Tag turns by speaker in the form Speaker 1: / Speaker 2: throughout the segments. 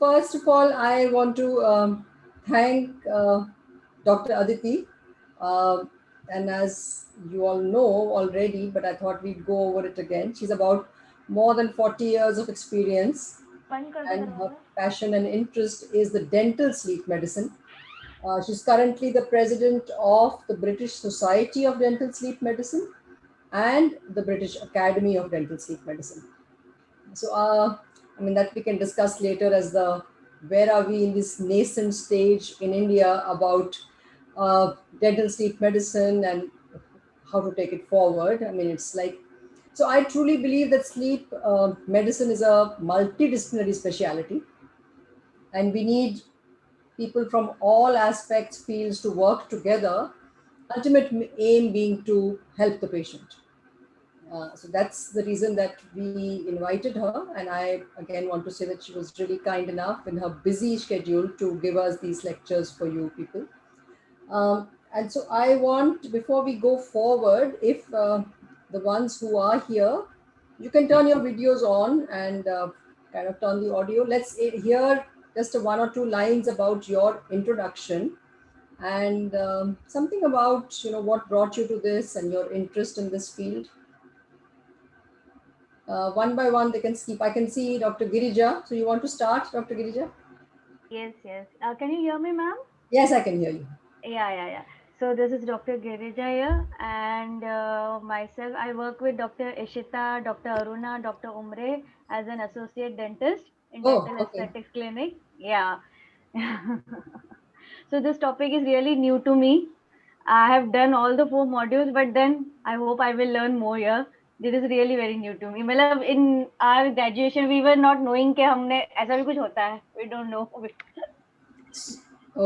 Speaker 1: first of all, I want to um, thank uh, Dr. Aditi. Uh, and as you all know already, but I thought we'd go over it again. She's about more than 40 years of experience and her passion and interest is the dental sleep medicine. Uh, she's currently the president of the British Society of Dental Sleep Medicine and the British Academy of Dental Sleep Medicine. So, uh, I mean, that we can discuss later as the where are we in this nascent stage in India about uh, dental sleep medicine and how to take it forward. I mean, it's like, so I truly believe that sleep uh, medicine is a multidisciplinary specialty and we need people from all aspects, fields to work together, ultimate aim being to help the patient. Uh, so that's the reason that we invited her. And I again want to say that she was really kind enough in her busy schedule to give us these lectures for you people. Um, and so I want, before we go forward, if uh, the ones who are here, you can turn your videos on and uh, kind of turn the audio. Let's hear just one or two lines about your introduction and um, something about, you know, what brought you to this and your interest in this field uh, one by one they can skip. I can see Dr. Girija. So you want to start, Dr. Girija?
Speaker 2: Yes, yes. Uh, can you hear me, ma'am?
Speaker 1: Yes, I can hear you.
Speaker 2: Yeah, yeah, yeah. So this is Dr. Girija here and uh, myself, I work with Dr. Ishita, Dr. Aruna, Dr. Umre as an associate dentist in
Speaker 1: oh,
Speaker 2: Dental
Speaker 1: okay.
Speaker 2: Aesthetics Clinic. Yeah. so this topic is really new to me. I have done all the four modules, but then I hope I will learn more here this is really very new to me मतलब in our graduation we were not knowing कि हमने ऐसा भी कुछ होता है we don't know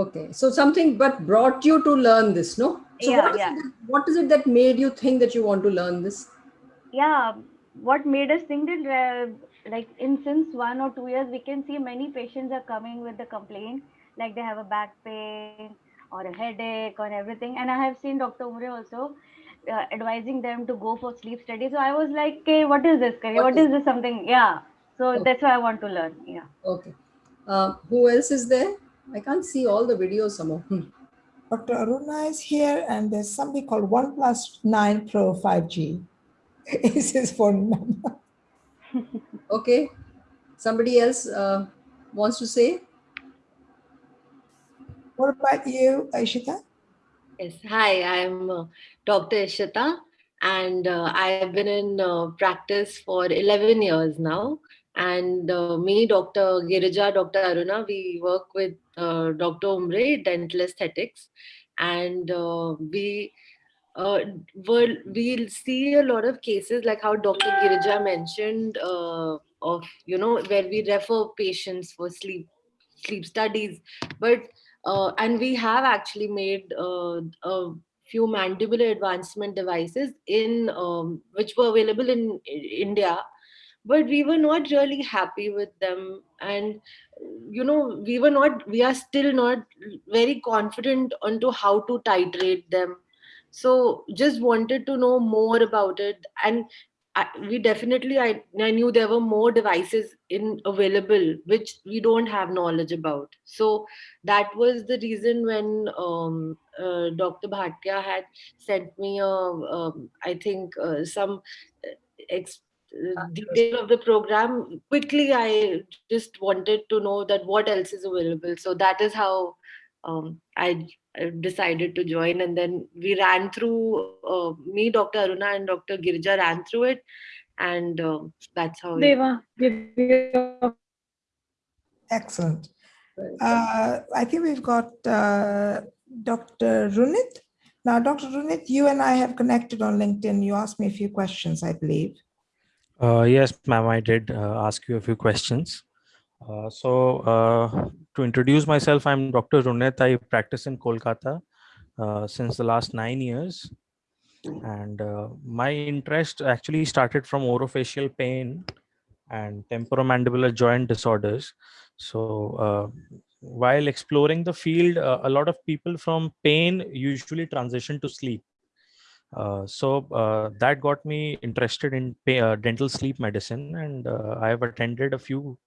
Speaker 1: okay so something but brought you to learn this no so
Speaker 2: yeah,
Speaker 1: what, is
Speaker 2: yeah.
Speaker 1: It, what is it that made you think that you want to learn this
Speaker 2: yeah what made us think that uh, like in since one or two years we can see many patients are coming with the complaint like they have a back pain or a headache or everything and i have seen dr umre also uh, advising them to go for sleep study. So I was like, okay, what is this? What, what is, is this something? Yeah. So okay. that's why I want to learn. Yeah.
Speaker 1: Okay. Uh, who else is there? I can't see all the videos somehow. Hmm.
Speaker 3: Dr. Aruna is here and there's somebody called OnePlus 9 Pro 5G. is his phone number.
Speaker 1: okay. Somebody else uh, wants to say?
Speaker 3: What about you, Aishita?
Speaker 4: Yes, hi, I'm uh, Dr. Ishita, and uh, I've been in uh, practice for 11 years now. And uh, me, Dr. Girija, Dr. Aruna, we work with uh, Dr. Umre, dental aesthetics, and uh, we will we'll see a lot of cases like how Dr. Girija mentioned of you know where we refer patients for sleep sleep studies, but uh, and we have actually made uh, a few mandibular advancement devices in um, which were available in India, but we were not really happy with them. And you know, we were not, we are still not very confident onto how to titrate them. So just wanted to know more about it. And I, we definitely I, I knew there were more devices in available which we don't have knowledge about. So that was the reason when um, uh, dr bhatia had sent me a um, I think uh, some uh, ex- uh, detail of the program. Quickly i just wanted to know that what else is available. So that is how um, I, decided to join and then we ran through uh, me dr aruna and dr girija ran through it and uh, that's how
Speaker 2: Deva,
Speaker 3: excellent. Uh, i think we've got uh, dr runit. Now dr runit you and i have connected on linkedin. You asked me a few questions i believe.
Speaker 5: Uh, yes ma'am i did uh, ask you a few questions. Uh, so uh, to introduce myself, I'm Dr. Runit. I practice in Kolkata uh, since the last nine years. And uh, my interest actually started from orofacial pain and temporomandibular joint disorders. So uh, while exploring the field, a lot of people from pain usually transition to sleep. Uh, so uh, that got me interested in pay, uh, dental sleep medicine and I have attended a few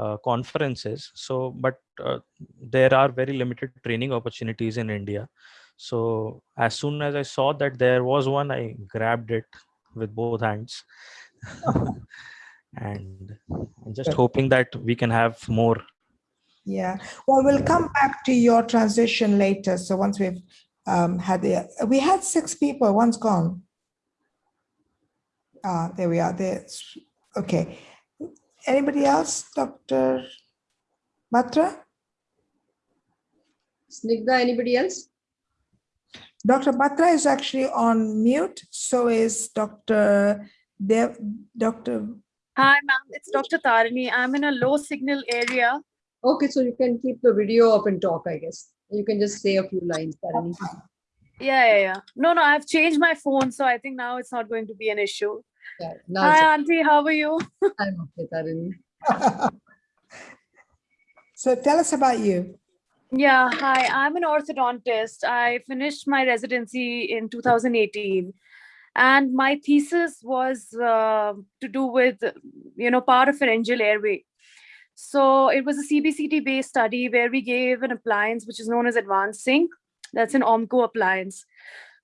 Speaker 5: uh, conferences. So, but uh, there are very limited training opportunities in India. So as soon as I saw that there was one, I grabbed it with both hands. and I'm just hoping that we can have more.
Speaker 3: Yeah, well, we'll come back to your transition later. So once we've um, had the, we had six people, one's gone. Ah, there we are, There. okay. Anybody else, Dr. Batra?
Speaker 1: Snigdha, anybody else?
Speaker 3: Dr. Batra is actually on mute, so is Dr. Dev, Dr.
Speaker 6: Hi, ma'am. It's Dr. Tarini. I'm in a low signal area.
Speaker 1: Okay, so you can keep the video up and talk, I guess. You can just say a few lines, Tarini.
Speaker 6: Yeah, yeah, yeah. No, no, I've changed my phone, so I think now it's not going to be an issue.
Speaker 1: Yeah, now
Speaker 6: Hi, Auntie. How are you?
Speaker 1: I'm okay, Tarini.
Speaker 3: So tell us about you.
Speaker 6: Yeah, hi. I'm an orthodontist. I finished my residency in 2018. And my thesis was uh, to do with, you know, parapharyngeal airway. So it was a CBCT based study where we gave an appliance which is known as AdvanSync. That's an Ormco appliance.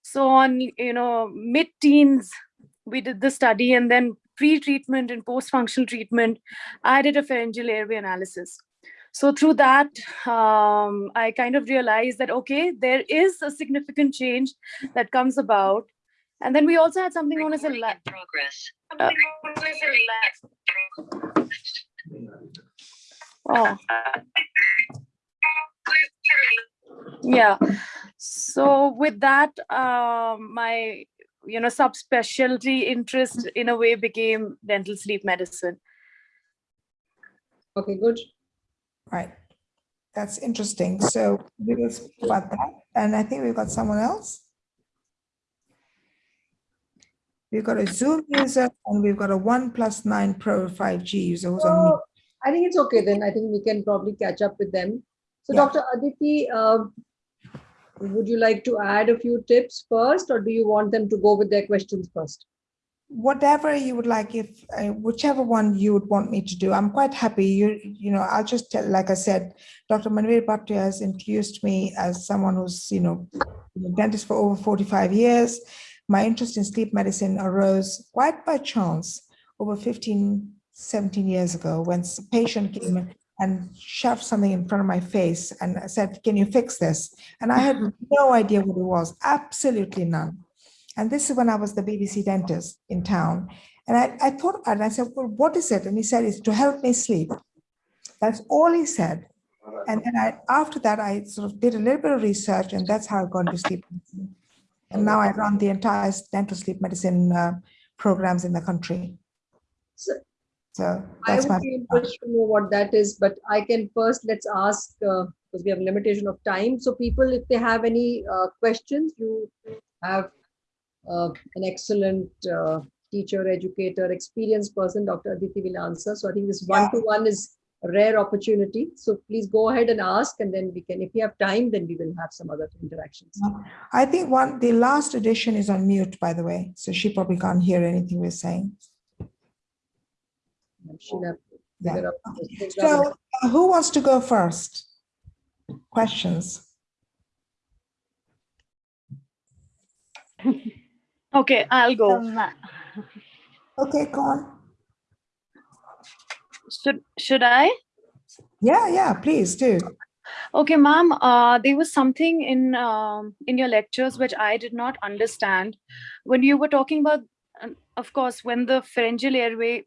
Speaker 6: So on, you know, mid teens, we did the study and then pre-treatment and post-functional treatment, I did a pharyngeal airway analysis. So through that, um, I kind of realized that, okay, there is a significant change that comes about. And then we also had something known as a la-
Speaker 7: progress.
Speaker 6: uh, Oh. Yeah. So with that, um, my you know subspecialty interest in a way became dental sleep medicine.
Speaker 1: Okay, good.
Speaker 3: Right. That's interesting. So we will speak about that. And I think we've got someone else. We've got a Zoom user and we've got a One Plus Nine Pro 5G user who's on mute.
Speaker 1: So I think it's okay then. I think we can probably catch up with them. So
Speaker 3: Yeah.
Speaker 1: Dr. Aditi, um, would you like to add a few tips first or do you want them to go with their questions first?
Speaker 3: Whatever you would like, if uh, whichever one you would want me to do, I'm quite happy. You, you know, I'll just tell, like I said, Dr. Manvir Bhatia has introduced me as someone who's, you know, dentist for over 45 years. My interest in sleep medicine arose quite by chance over 15, 17 years ago when a patient came and shoved something in front of my face and I said, can you fix this? And I had no idea what it was, absolutely none. And this is when I was the BBC dentist in town. And I, I thought and I said, well, what is it? And he said, it's to help me sleep. That's all he said. And then I, after that, I sort of did a little bit of research and that's how I got into sleep. And now I run the entire dental sleep medicine uh, programs in the country.
Speaker 1: So
Speaker 3: So
Speaker 1: I
Speaker 3: that's my,
Speaker 1: would be interested to know what that is, but I can first, let's ask, uh, because we have limitation of time. So people, if they have any uh, questions, you have uh, an excellent uh, teacher, educator, experienced person, Dr. Aditi will answer. So I think this one-to-one is a rare opportunity. So please go ahead and ask and then we can, if we have time, then we will have some other interactions.
Speaker 3: I think one, the last edition is on mute, by the way. So she probably can't hear anything we're saying.
Speaker 1: She'll have to
Speaker 3: Yeah.
Speaker 1: figure out this thing.
Speaker 3: So uh, who wants to go first? Questions?
Speaker 6: Okay, I'll go.
Speaker 2: Um,
Speaker 3: Okay, go on.
Speaker 6: Should should I?
Speaker 3: Yeah, yeah, please do.
Speaker 6: Okay, ma'am. Uh, there was something in um, in your lectures which I did not understand when you were talking about. um, of course, when the pharyngeal airway,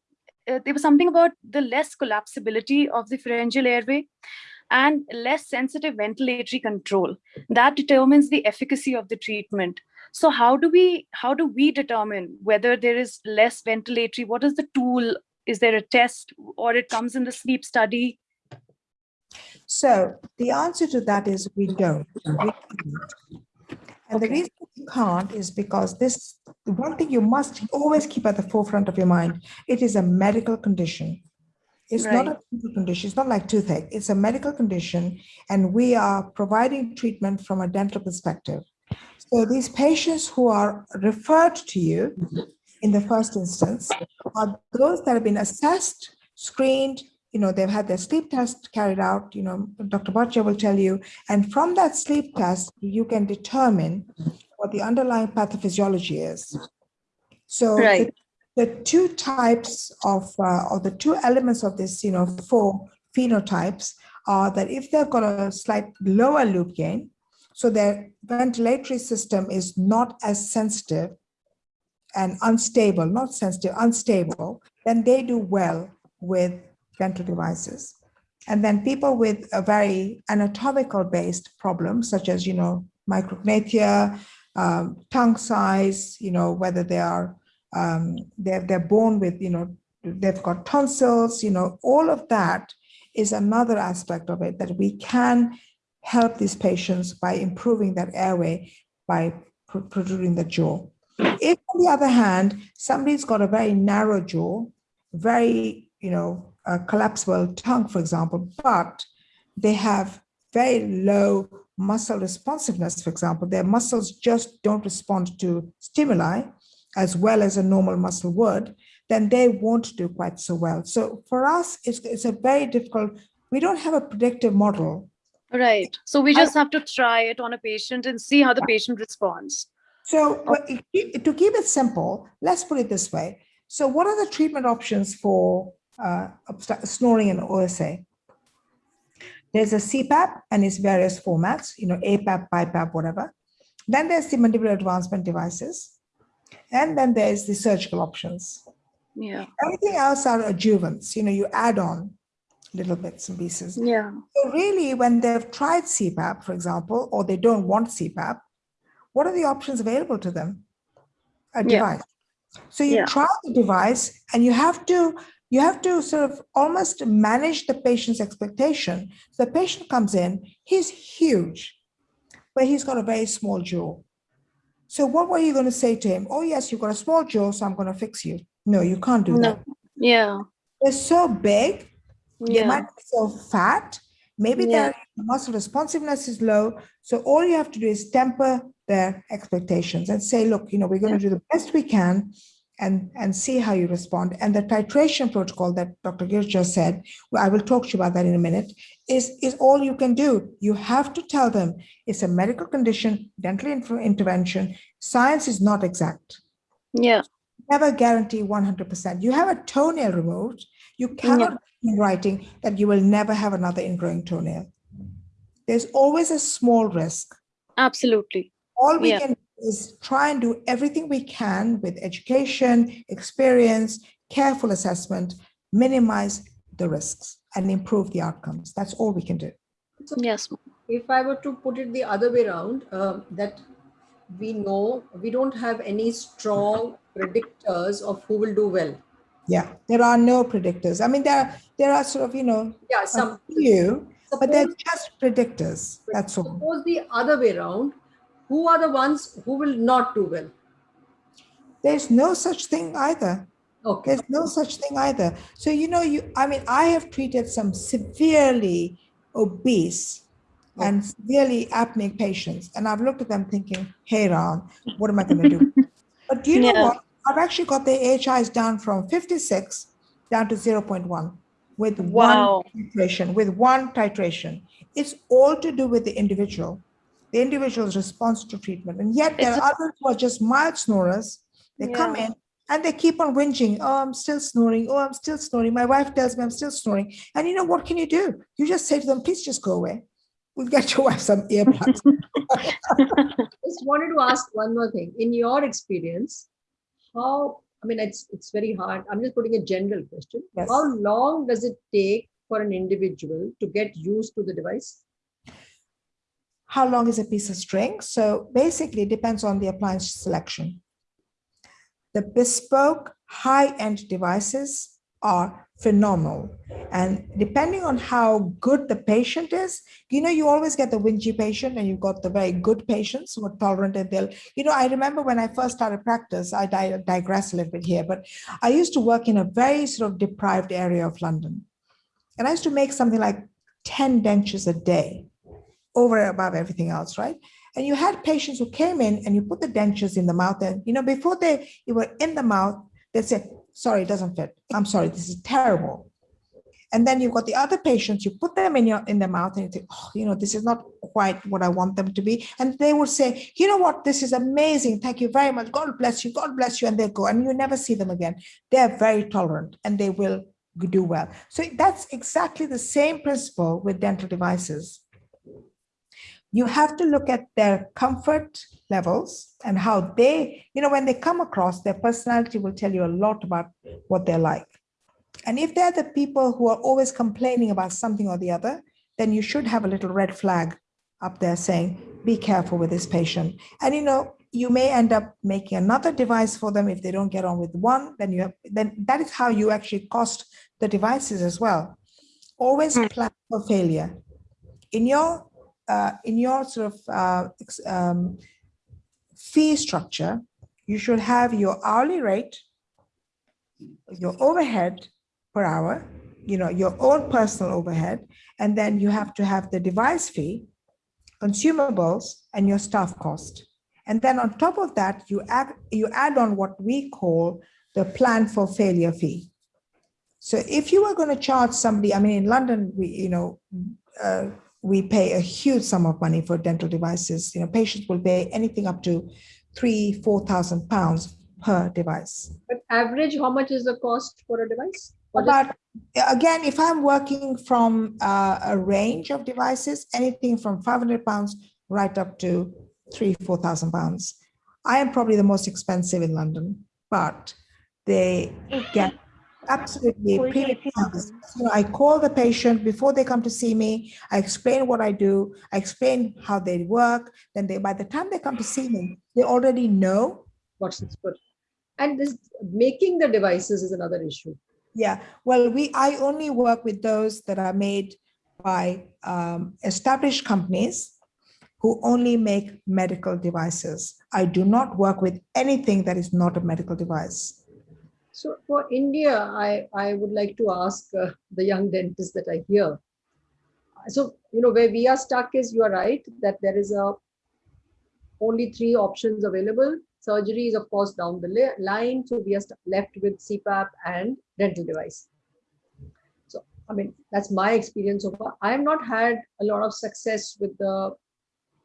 Speaker 6: uh, there was something about the less collapsibility of the pharyngeal airway and less sensitive ventilatory control that determines the efficacy of the treatment. So how do we how do we determine whether there is less ventilatory? What is the tool? Is there a test or it comes in the sleep study?
Speaker 3: So the answer to that is we don't. We can't. And the reason can't is because this, one thing you must always keep at the forefront of your mind, it is a medical condition. It's not a condition, it's not like toothache, it's a medical condition, and we are providing treatment from a dental perspective. So these patients who are referred to you in the first instance are those that have been assessed, screened, you know, they've had their sleep test carried out, you know, Dr. Bhatia will tell you, and from that sleep test, you can determine what the underlying pathophysiology is. So the- the, two types of, uh, or the two elements of this, you know, four phenotypes are that if they've got a slight lower loop gain, so their ventilatory system is not as sensitive and unstable, not sensitive, unstable, then they do well with dental devices. And then people with a very anatomical based problem, such as, you know, micrognathia, um, tongue size, you know, whether they are, um, they're, they're born with, you know, they've got tonsils, you know, all of that is another aspect of it that we can help these patients by improving that airway by pro- protruding the jaw. If, on the other hand, somebody's got a very narrow jaw, very, you know, collapsible tongue, for example, but they have very low muscle responsiveness, for example, their muscles just don't respond to stimuli as well as a normal muscle would, then they won't do quite so well. So for us, it's, it's a very difficult, we don't have a predictive model.
Speaker 6: Right. So we
Speaker 3: I-
Speaker 6: just have to try it on a patient and see how the patient responds.
Speaker 3: So it- to keep it simple, let's put it this way. So what are the treatment options for uh, snoring and OSA? There's a CPAP and its various formats, you know, APAP, BiPAP, whatever. Then there's the mandibular advancement devices. And then there's the surgical options.
Speaker 6: Yeah.
Speaker 3: Everything else are adjuvants, you know, you add on little bits and pieces.
Speaker 6: Yeah.
Speaker 3: So really, when they've tried CPAP, for example, or they don't want CPAP, what are the options available to them? A
Speaker 6: Yeah.
Speaker 3: device. So you
Speaker 6: Yeah.
Speaker 3: try the device and you have to you have to sort of almost manage the patient's expectation. So the patient comes in, he's huge, but he's got a very small jaw. So what were you going to say to him? Oh, yes, you've got a small jaw, so I'm going to fix you. No, you can't do
Speaker 6: No.
Speaker 3: that.
Speaker 6: Yeah.
Speaker 3: They're so big, they
Speaker 6: Yeah.
Speaker 3: might be so fat. Maybe
Speaker 6: Yeah.
Speaker 3: their muscle responsiveness is low. So all you have to do is temper their expectations and say, look, you know, we're going to do the best we can and, and see how you respond. And the titration protocol that Dr. Gir just said, well, I will talk to you about that in a minute, is, is all you can do. You have to tell them it's a medical condition, dental intervention. Science is not exact
Speaker 6: Yeah.
Speaker 3: never guarantee 100%. You have a toenail removed, you cannot in writing that you will never have another ingrowing toenail. There's always a small risk.
Speaker 6: Absolutely.
Speaker 3: All we
Speaker 6: Yeah.
Speaker 3: can is try and do everything we can with education, experience, careful assessment, minimize the risks and improve the outcomes. That's all we can do.
Speaker 6: Yes.
Speaker 1: if I were to put it the other way around, um, that we know we don't have any strong predictors of who will do well.
Speaker 3: Yeah, there are no predictors. I mean, there are, there are sort of, you know,
Speaker 1: Yeah, some
Speaker 3: few, but they're just predictors. That's all.
Speaker 1: suppose the other way around, who are the ones who will not do well?
Speaker 3: There's no such thing either.
Speaker 1: Okay,
Speaker 3: There's no such thing either. So, you know, you, I mean, I have treated some severely obese and severely apneic patients, and I've looked at them thinking, hey, Ron, what am I going to do? but do you know
Speaker 6: Yeah.
Speaker 3: what? I've actually got their AHIs down from 56 down to 0.1 with
Speaker 6: Wow.
Speaker 3: one titration, with one titration. It's all to do with the individual, the individual's response to treatment. And yet there
Speaker 6: It's
Speaker 3: are others who are just mild snorers. They come in and they keep on whinging. Oh, I'm still snoring. Oh, I'm still snoring. My wife tells me I'm still snoring. And you know, what can you do? You just say to them, please just go away. We'll get your wife some earplugs.
Speaker 1: just wanted to ask one more thing. In your experience, how, I mean, it's, it's very hard. I'm just putting a general question.
Speaker 3: Yes.
Speaker 1: How long does it take for an individual to get used to the device?
Speaker 3: How long is a piece of string? So basically, it depends on the appliance selection. The bespoke high-end devices are phenomenal. And depending on how good the patient is, you know, you always get the whingy patient and you've got the very good patients who are tolerant and they'll, you know, I remember when I first started practice, I digress a little bit here, but I used to work in a very sort of deprived area of London. And I used to make something like 10 dentures a day over and above everything else, right? And you had patients who came in and you put the dentures in the mouth and, you know, before they you were in the mouth, they said, sorry, it doesn't fit. I'm sorry, this is terrible. And then you've got the other patients, you put them in your in their mouth and you think, oh, you know, this is not quite what I want them to be. And they will say, you know what, this is amazing. Thank you very much. God bless you. God bless you. And they go, and you never see them again. They're very tolerant and they will do well. So that's exactly the same principle with dental devices. You have to look at their comfort levels and how they, you know, when they come across, their personality will tell you a lot about what they're like. And if they're the people who are always complaining about something or the other, then you should have a little red flag up there saying, be careful with this patient. And you know, you may end up making another device for them if they don't get on with one, then you have, then that is how you actually cost the devices as well. Always hmm. plan for failure. In your, uh, in your sort of uh, um, fee structure, you should have your hourly rate, your overhead per hour, you know, your own personal overhead, and then you have to have the device fee, consumables, and your staff cost. And then on top of that, you add, you add on what we call the plan for failure fee. So if you were going to charge somebody, I mean, in London, we, you know, uh, we pay a huge sum of money for dental devices. You know, patients will pay anything up to three, four thousand pounds per device.
Speaker 1: But average, how much is the cost for a device? What is-
Speaker 3: But again, if I'm working from uh, a range of devices, anything from 500 pounds right up to three, 4,000 pounds. I am probably the most expensive in London, but they get absolutely
Speaker 2: Full
Speaker 3: premium
Speaker 2: AC.
Speaker 3: service. You know, I call the patient before they come to see me. I explain what I do. I explain how they work. Then they, by the time they come to see me, they already know
Speaker 1: What's good? And this making the devices is another issue.
Speaker 3: Yeah, well, we, I only work with those that are made by um, established companies who only make medical devices. I do not work with anything that is not a medical device.
Speaker 1: So for India, I, I would like to ask uh, the young dentists that I hear. So, you know, where we are stuck is, you are right, that there is a only three options available. Surgery is of course down the line. So we are left with CPAP and dental device. So, I mean, that's my experience so far. I have not had a lot of success with the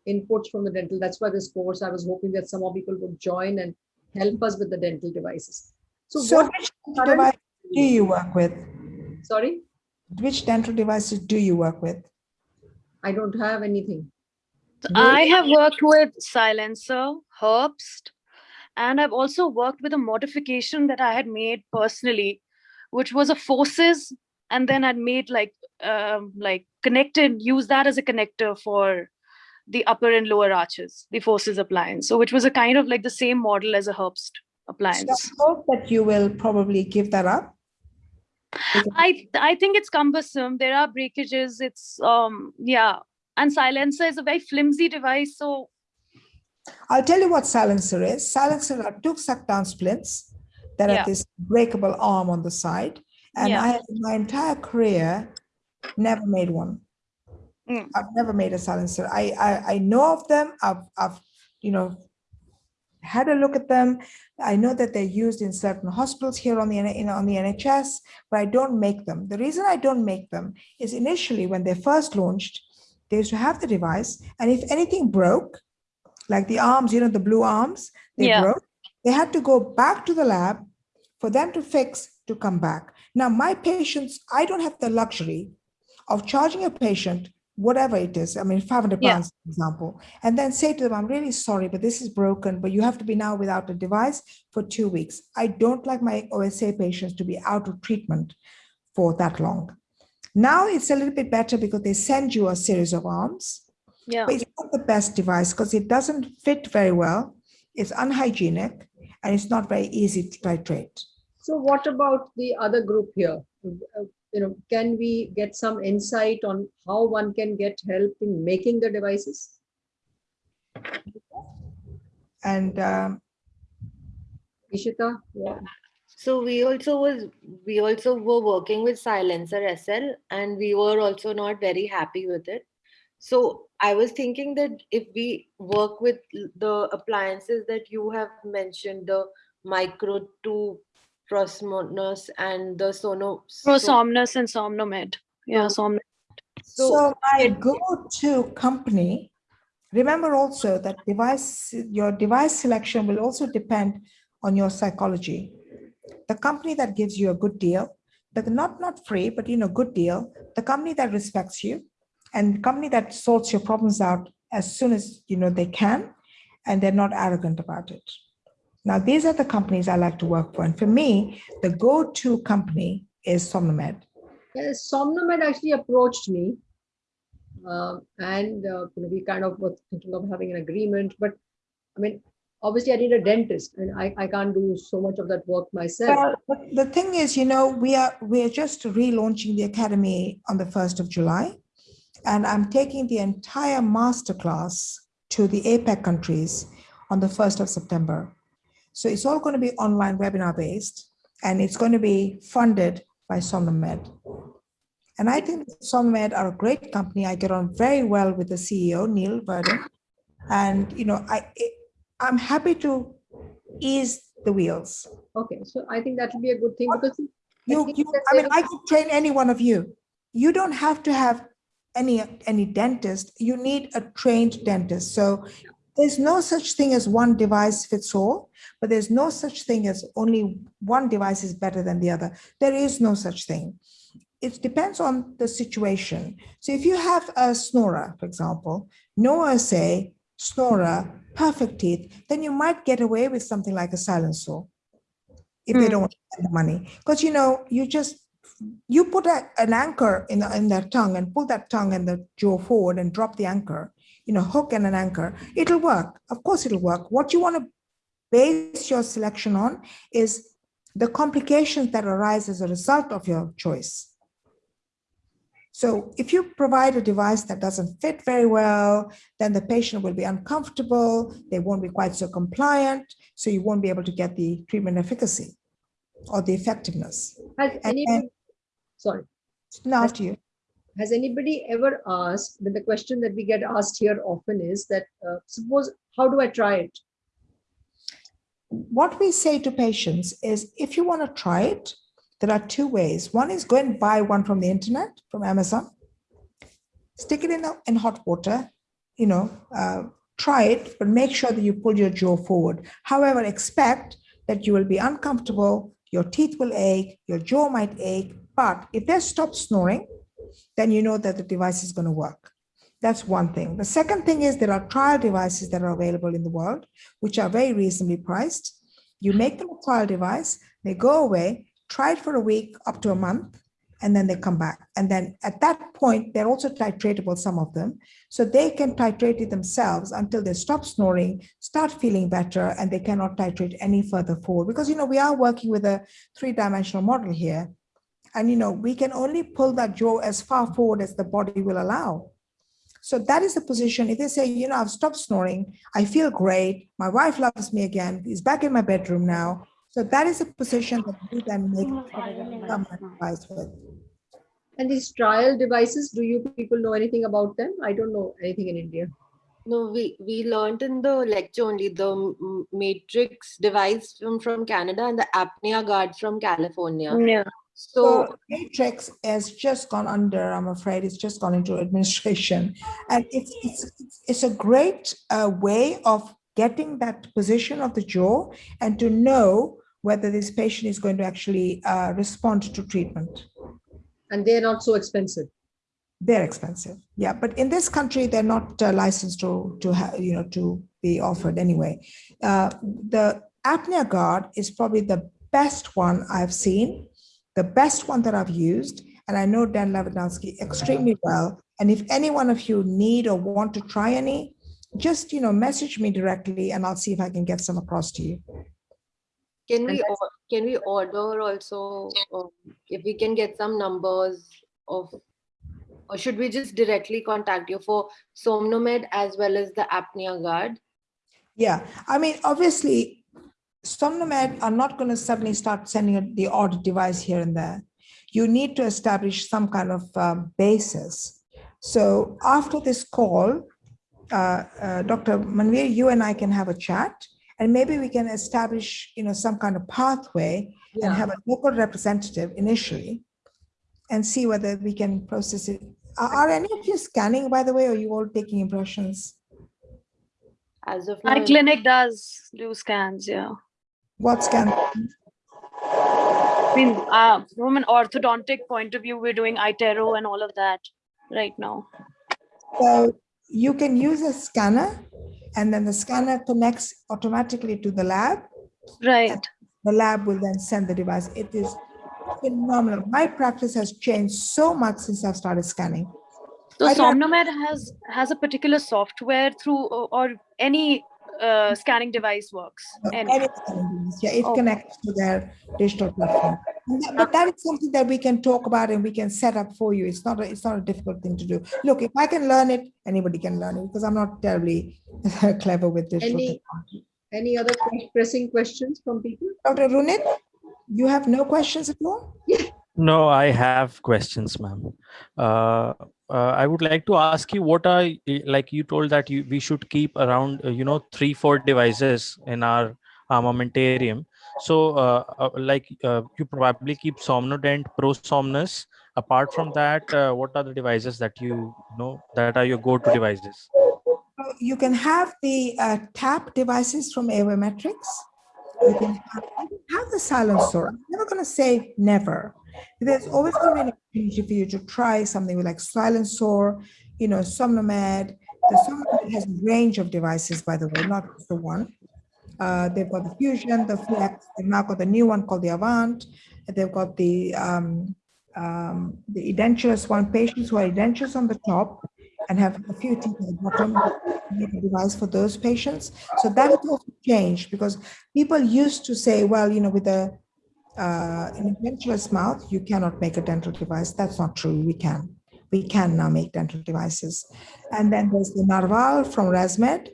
Speaker 1: inputs from the dental. That's why this course, I was hoping that some more people would join and help us with the dental devices. So,
Speaker 3: So
Speaker 1: what
Speaker 3: which
Speaker 1: current-
Speaker 3: device do you work with?
Speaker 1: Sorry,
Speaker 3: Which dental devices do you work with?
Speaker 1: I don't have anything.
Speaker 6: So I have worked with Silencer, Herbst, and I've also worked with a modification that I had made personally, which was a Forsus, and then I'd made like um, like connected, use that as a connector for the upper and lower arches, the Forsus appliance. So which was a kind of like the same model as a Herbst
Speaker 3: So. I hope that you will probably give that up.
Speaker 6: I I think it's cumbersome. There are breakages. It's um yeah, and silencer is a very flimsy device. So
Speaker 3: I'll tell you what silencer is. Silencer are two suck down splints that
Speaker 6: Yeah.
Speaker 3: have this breakable arm on the side. And
Speaker 6: Yeah.
Speaker 3: I have in my entire career never made one.
Speaker 6: Mm.
Speaker 3: I've never made a silencer. I, I I know of them. I've I've you know had a look at them. I know that they're used in certain hospitals here on the N- you know, on the NHS, but I don't make them. The reason I don't make them is initially when they first launched, they used to have the device, and if anything broke, like the arms, you know, the blue arms, they
Speaker 6: Yeah.
Speaker 3: broke. They had to go back to the lab for them to fix to come back. Now, my patients, I don't have the luxury of charging a patient whatever it is. I mean, 500
Speaker 6: Yeah.
Speaker 3: pounds, for example, and then say to them, I'm really sorry, but this is broken, but you have to be now without a device for two weeks. I don't like my OSA patients to be out of treatment for that long. Now it's a little bit better because they send you a series of arms
Speaker 6: yeah.
Speaker 3: but it's not the best device because it doesn't fit very well. It's unhygienic and it's not very easy to titrate.
Speaker 1: So what about the other group here? You know, can we get some insight on how one can get help in making the devices?
Speaker 3: And um,
Speaker 1: Ishita? Yeah.
Speaker 4: So we also was we also were working with Silencer SL and we were also not very happy with it. So I was thinking that if we work with the appliances that you have mentioned, the micro two ProSomnus, and the Sono.
Speaker 6: Prosomnus and Somnomed. Yeah, Somnomed.
Speaker 4: So,
Speaker 3: So my go-to company, remember also that device, your device selection will also depend on your psychology. The company that gives you a good deal, but not, not free, but you know, good deal, the company that respects you and the company that sorts your problems out as soon as, you know, they can, and they're not arrogant about it. Now, these are the companies I like to work for. And for me, the go-to company is Somnomed.
Speaker 1: Yes, Somnomed actually approached me. Um, and uh, you know, we kind of were thinking of having an agreement, but I mean, obviously I need a dentist and I, I can't do so much of that work myself.
Speaker 3: Well, but the thing is, you know, we are we are just relaunching the academy on the first of July, and I'm taking the entire masterclass to the APEC countries on the first of September. So it's all going to be online webinar based, and it's going to be funded by Somnomed. And I think Somnomed are a great company. I get on very well with the CEO Neil Verdon, and you know, I I'm happy to ease the wheels.
Speaker 1: Okay, so I think that will be a good thing because
Speaker 3: You, you, I mean, I could train any one of you. You don't have to have any, any dentist. You need a trained dentist. So there's no such thing as one device fits all, but there's no such thing as only one device is better than the other. There is no such thing. It depends on the situation. So if you have a snorer, for example, no OSA, snorer, perfect teeth, then you might get away with something like a silencer if they
Speaker 6: Hmm.
Speaker 3: don't want to spend the money. Because you know, you just you put a, an anchor in the, in their tongue and pull that tongue and the jaw forward and drop the anchor, you know, hook and an anchor. It'll work. Of course, it'll work. What you want to base your selection on is the complications that arise as a result of your choice. So if you provide a device that doesn't fit very well, then the patient will be uncomfortable, they won't be quite so compliant, so you won't be able to get the treatment efficacy or the effectiveness.
Speaker 1: Has
Speaker 3: and-
Speaker 1: anybody, sorry,
Speaker 3: Now to you.
Speaker 1: Has anybody ever asked, but the question that we get asked here often is that, uh, suppose, how do I try it?
Speaker 3: What we say to patients is if you want to try it, there are two ways. One is go and buy one from the internet, from Amazon, stick it in, the, in hot water, you know, uh, try it, but make sure that you pull your jaw forward. However, expect that you will be uncomfortable, your teeth will ache, your jaw might ache, but if they stop snoring, then you know that the device is going to work. That's one thing. The second thing is there are trial devices that are available in the world, which are very reasonably priced. You make them a trial device, they go away, try it for a week up to a month, and then they come back. And then at that point, they're also titratable, some of them. So they can titrate it themselves until they stop snoring, start feeling better, and they cannot titrate any further forward. Because, you know, we are working with a three-dimensional model here. And, you know, we can only pull that jaw as far forward as the body will allow. So that is the position. If they say, you know, I've stopped snoring, I feel great, my wife loves me again, he's back in my bedroom now. So that is a position that we can make mm-hmm. some advice with.
Speaker 1: And these trial devices, do you people know anything about them? I don't know anything in India.
Speaker 4: No, we we learned in the lecture only the Matrix device from from Canada and the apnea guard from California.
Speaker 6: Yeah.
Speaker 4: So
Speaker 3: So Matrix has just gone under, I'm afraid, it's just gone into administration. And it's, it's, it's- it's a great uh, way of getting that position of the jaw and to know whether this patient is going to actually uh, respond to treatment.
Speaker 1: And they're not so expensive.
Speaker 3: They're expensive, yeah, but in this country, they're not uh, licensed to, to have, you know, to be offered anyway. Uh, The apnea guard is probably the best one I've seen, the best one that I've used, and I know Dan Levendowski extremely well. And if any one of you need or want to try any, just, you know, message me directly and I'll see if I can get some across to you.
Speaker 4: can we can we order also um, if we can get some numbers of or should we just directly contact you for Somnomed as well as the apnea guard?
Speaker 3: Yeah, I mean, obviously, Somnomed are not going to suddenly start sending the odd device here and there. You need to establish some kind of um, basis. So after this call, uh, uh, Dr. Manvir, you and I can have a chat And maybe we can establish, you know, some kind of pathway and have a local representative initially and see whether we can process it. Are, are any of you scanning, by the way, or are you all taking impressions?
Speaker 4: As of
Speaker 6: My clinic does do scans, yeah.
Speaker 3: What scan?
Speaker 6: I mean, uh, from an orthodontic point of view, we're doing iTero and all of that right now.
Speaker 3: So you can use a scanner and then the scanner connects automatically to the lab.
Speaker 6: Right.
Speaker 3: The lab will then send the device. It is phenomenal. My practice has changed so much since I've started scanning.
Speaker 6: So Somnomed has has a particular software through or any uh, scanning device works.
Speaker 3: Uh,
Speaker 6: Any.
Speaker 3: any scanning device, Yeah, it
Speaker 6: Okay.
Speaker 3: connects to their digital platform. That- But that is something that we can talk about and we can set up for you. It's not, a it's not a difficult thing to do. Look, if I can learn it, anybody can learn it because I'm not terribly clever with digital
Speaker 1: Any-
Speaker 3: technology.
Speaker 1: Any other pressing questions from people?
Speaker 3: Dr. Runit, you have no questions at all?
Speaker 5: No, I have questions, ma'am. Uh, uh, I would like to ask you what are like you told that you we should keep around uh, you know three four devices in our armamentarium. So uh, uh, like uh, you probably keep Somnodent, ProSomnus. Apart from that, uh, what are the devices that you know that are your go-to devices?
Speaker 3: You can have the uh, tap devices from Aerometrics. You can have, have the silencer. I'm never going to say never. There's always going to be an opportunity for you to try something like silencer, you know, Somnomed. The Somnomed has a range of devices, by the way, not just the one. Uh, they've got the Fusion, the Flex, they've now got the new one called the Avant. They've got the um, um, the edentulous one, patients who are edentulous on the top and have a few teeth at the bottom, device for those patients. So that has also changed because people used to say, well, you know, with a uh, an edentulous mouth, you cannot make a dental device. That's not true. We can. We can now make dental devices. And then there's the Narval from ResMed.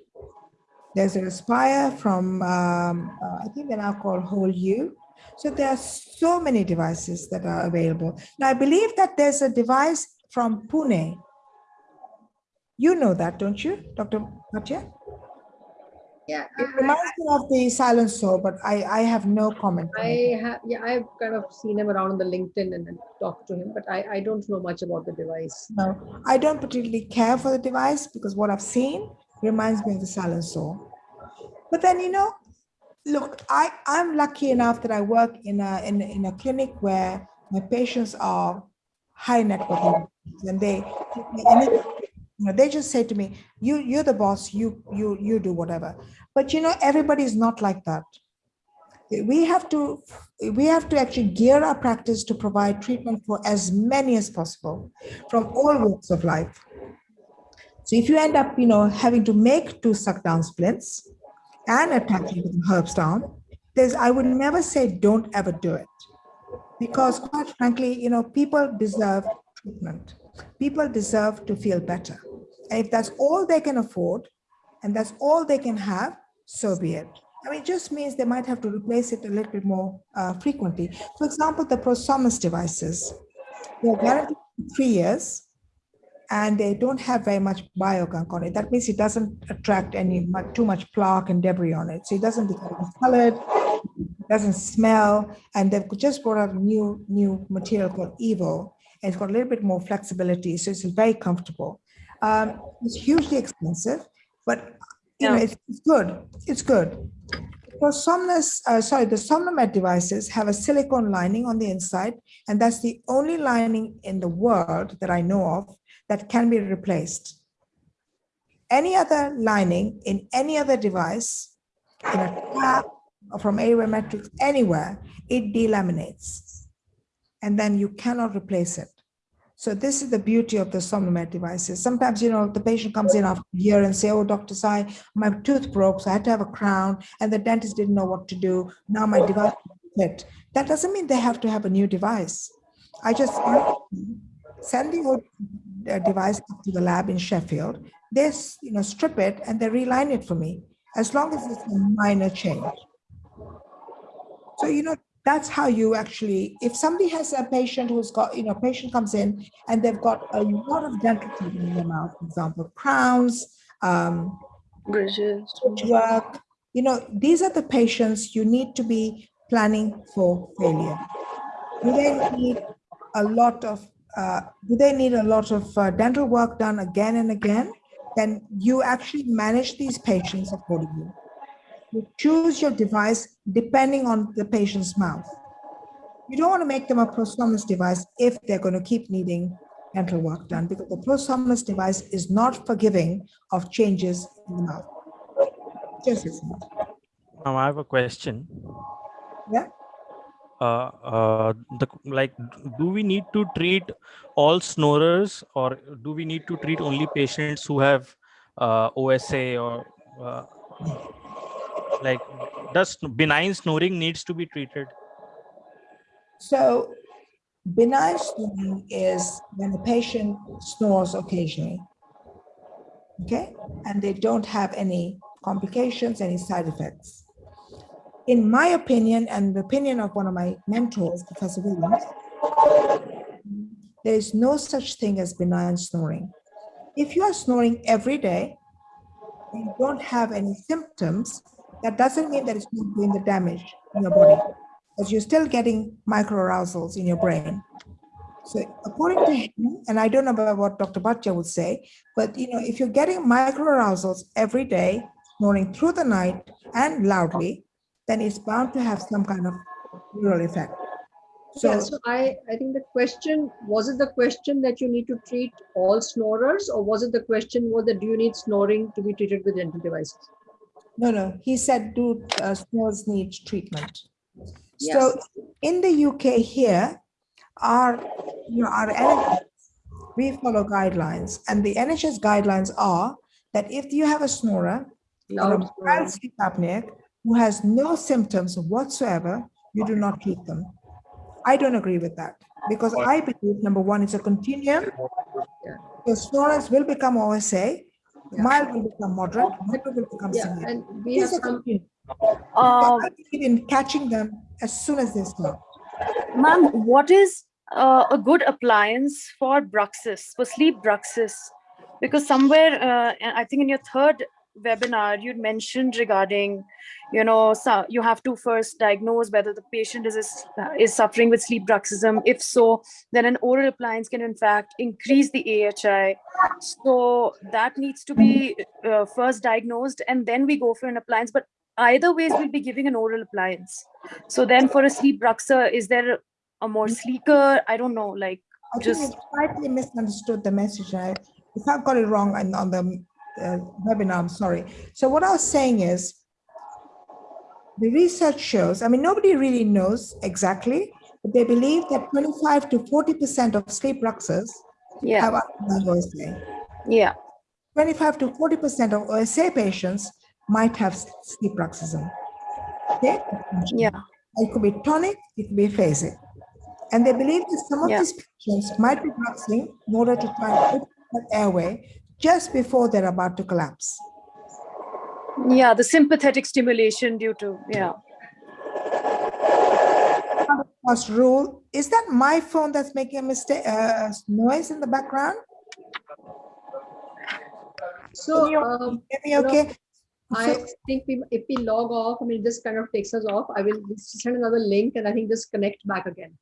Speaker 3: There's a Respire from, um, uh, I think they're now called Whole You. So there are so many devices that are available. Now, I believe that there's a device from Pune. You know that, don't you, Dr. Bhatia?
Speaker 1: Yeah,
Speaker 3: It reminds me of the silencer, but I, I have no comment.
Speaker 1: I have, yeah, I've kind of seen him around on the LinkedIn and then talked to him, but I, I don't know much about the device.
Speaker 3: No, I don't particularly care for the device because what I've seen reminds me of the silencer. But then, you know, look, I, I'm lucky enough that I work in a, in, in a clinic where my patients are high net worth and they, it- you know, they just say to me, you, you're the boss, you, you, you do whatever. But you know, everybody is not like that. We have to, we have to actually gear our practice to provide treatment for as many as possible from all walks of life. So if you end up, you know, having to make two suck down splints and attaching with herbs down, there's, I would never say don't ever do it. Because quite frankly, you know, people deserve treatment. People deserve to feel better. And if that's all they can afford and that's all they can have, so be it. I mean, it just means they might have to replace it a little bit more uh, frequently. For example, the ProSomnus devices, they're guaranteed three years and they don't have very much biogunk on it. That means it doesn't attract any too much plaque and debris on it. So it doesn't become colored, doesn't smell, and they've just brought out a new new material called Evo. And it's got a little bit more flexibility, so it's very comfortable. Um, it's hugely expensive, but you know it's, it's good. It's good. ProSomnus, uh, sorry, the Somnomed devices have a silicone lining on the inside, and that's the only lining in the world that I know of that can be replaced. Any other lining in any other device, in a tap or from Aerometrics, anywhere, it delaminates. And then you cannot replace it. So this is the beauty of the Somnomed devices. Sometimes, you know, the patient comes in after a year and say, oh, Dr. Sai, my tooth broke, so I had to have a crown, and the dentist didn't know what to do. Now my device fit. That doesn't mean they have to have a new device. I just send the old uh, device to the lab in Sheffield. They, you know, strip it and they reline it for me, as long as it's a minor change. So, you know, that's how you actually, if somebody has a patient who's got, you know, patient comes in and they've got a lot of dental treatment in their mouth, for example, crowns, um,
Speaker 6: Bridges.
Speaker 3: work, you know, these are the patients you need to be planning for failure. Do they need a lot of, uh, do they need a lot of uh, dental work done again and again? Then you actually manage these patients accordingly. You choose your device depending on the patient's mouth. You don't want to make them a ProSomnus device if they're going to keep needing dental work done because the ProSomnus device is not forgiving of changes in the mouth. Just isn't.
Speaker 5: Now I have a question.
Speaker 3: Yeah.
Speaker 5: Uh, uh, the like, do we need to treat all snorers, or do we need to treat only patients who have uh, OSA or uh, like, does benign snoring needs to be treated?
Speaker 3: So benign snoring is when a patient snores occasionally. Okay, and they don't have any complications, any side effects. In my opinion, and the opinion of one of my mentors, Professor Williams, there is no such thing as benign snoring. If you are snoring every day, you don't have any symptoms, that doesn't mean that it's not doing the damage in your body, because you're still getting microarousals in your brain. So according to him, and I don't know about what Dr. Bhatia would say, but you know, if you're getting microarousals every day, morning through the night and loudly, then it's bound to have some kind of neural effect. So,
Speaker 1: yeah, so I, I think the question, was it the question that you need to treat all snorers or was it the question was that do you need snoring to be treated with dental devices?
Speaker 3: No, no, he said do uh, snores need treatment.
Speaker 1: Yes.
Speaker 3: So in the UK here, our, you know, our NHS, we follow guidelines and the NHS guidelines are that if you have a snorer or a mild sleep apneic who has no symptoms whatsoever, you do not treat them. I don't agree with that because I believe number one, it's a continuum. The snorers will become OSA,
Speaker 1: Yeah.
Speaker 3: mild will become moderate, moderate will become
Speaker 1: Yeah,
Speaker 3: severe.
Speaker 1: and we have some,
Speaker 3: believe in catching them as soon as they start.
Speaker 6: Ma'am, what is uh, a good appliance for bruxis, for sleep bruxis? Because somewhere, uh, I think in your third webinar, you'd mentioned regarding, you know, so you have to first diagnose whether the patient is, is, suffering with sleep bruxism. If so, then an oral appliance can in fact increase the AHI. So that needs to be uh, first diagnosed and then we go for an appliance. But either ways, we'll be giving an oral appliance. So then for a sleep bruxer, is there a more sleeker, I don't know, like
Speaker 3: I
Speaker 6: just,
Speaker 3: slightly misunderstood the message. I, if I got it wrong on, on the uh, webinar, I'm sorry. So what I was saying is, the research shows, I mean, nobody really knows exactly, but they believe that 25 to 40% of sleep bruxers
Speaker 6: yeah,
Speaker 3: have OSA.
Speaker 6: yeah,
Speaker 3: 25 to 40% of OSA patients might have sleep bruxism. Okay?
Speaker 6: yeah,
Speaker 3: It could be tonic, it could be phasic. And they believe that some of
Speaker 6: Yeah.
Speaker 3: these patients might be bruxing in order to try and open that airway just before they're about to collapse.
Speaker 6: yeah, the sympathetic stimulation due to, yeah.
Speaker 3: First rule, is that my phone that's making a mistake, uh, noise in the background?
Speaker 1: so, um,
Speaker 3: Hear me okay?
Speaker 1: I
Speaker 3: So-
Speaker 1: think we, if we log off, I mean, this kind of takes us off. I will send another link and I think just connect back again.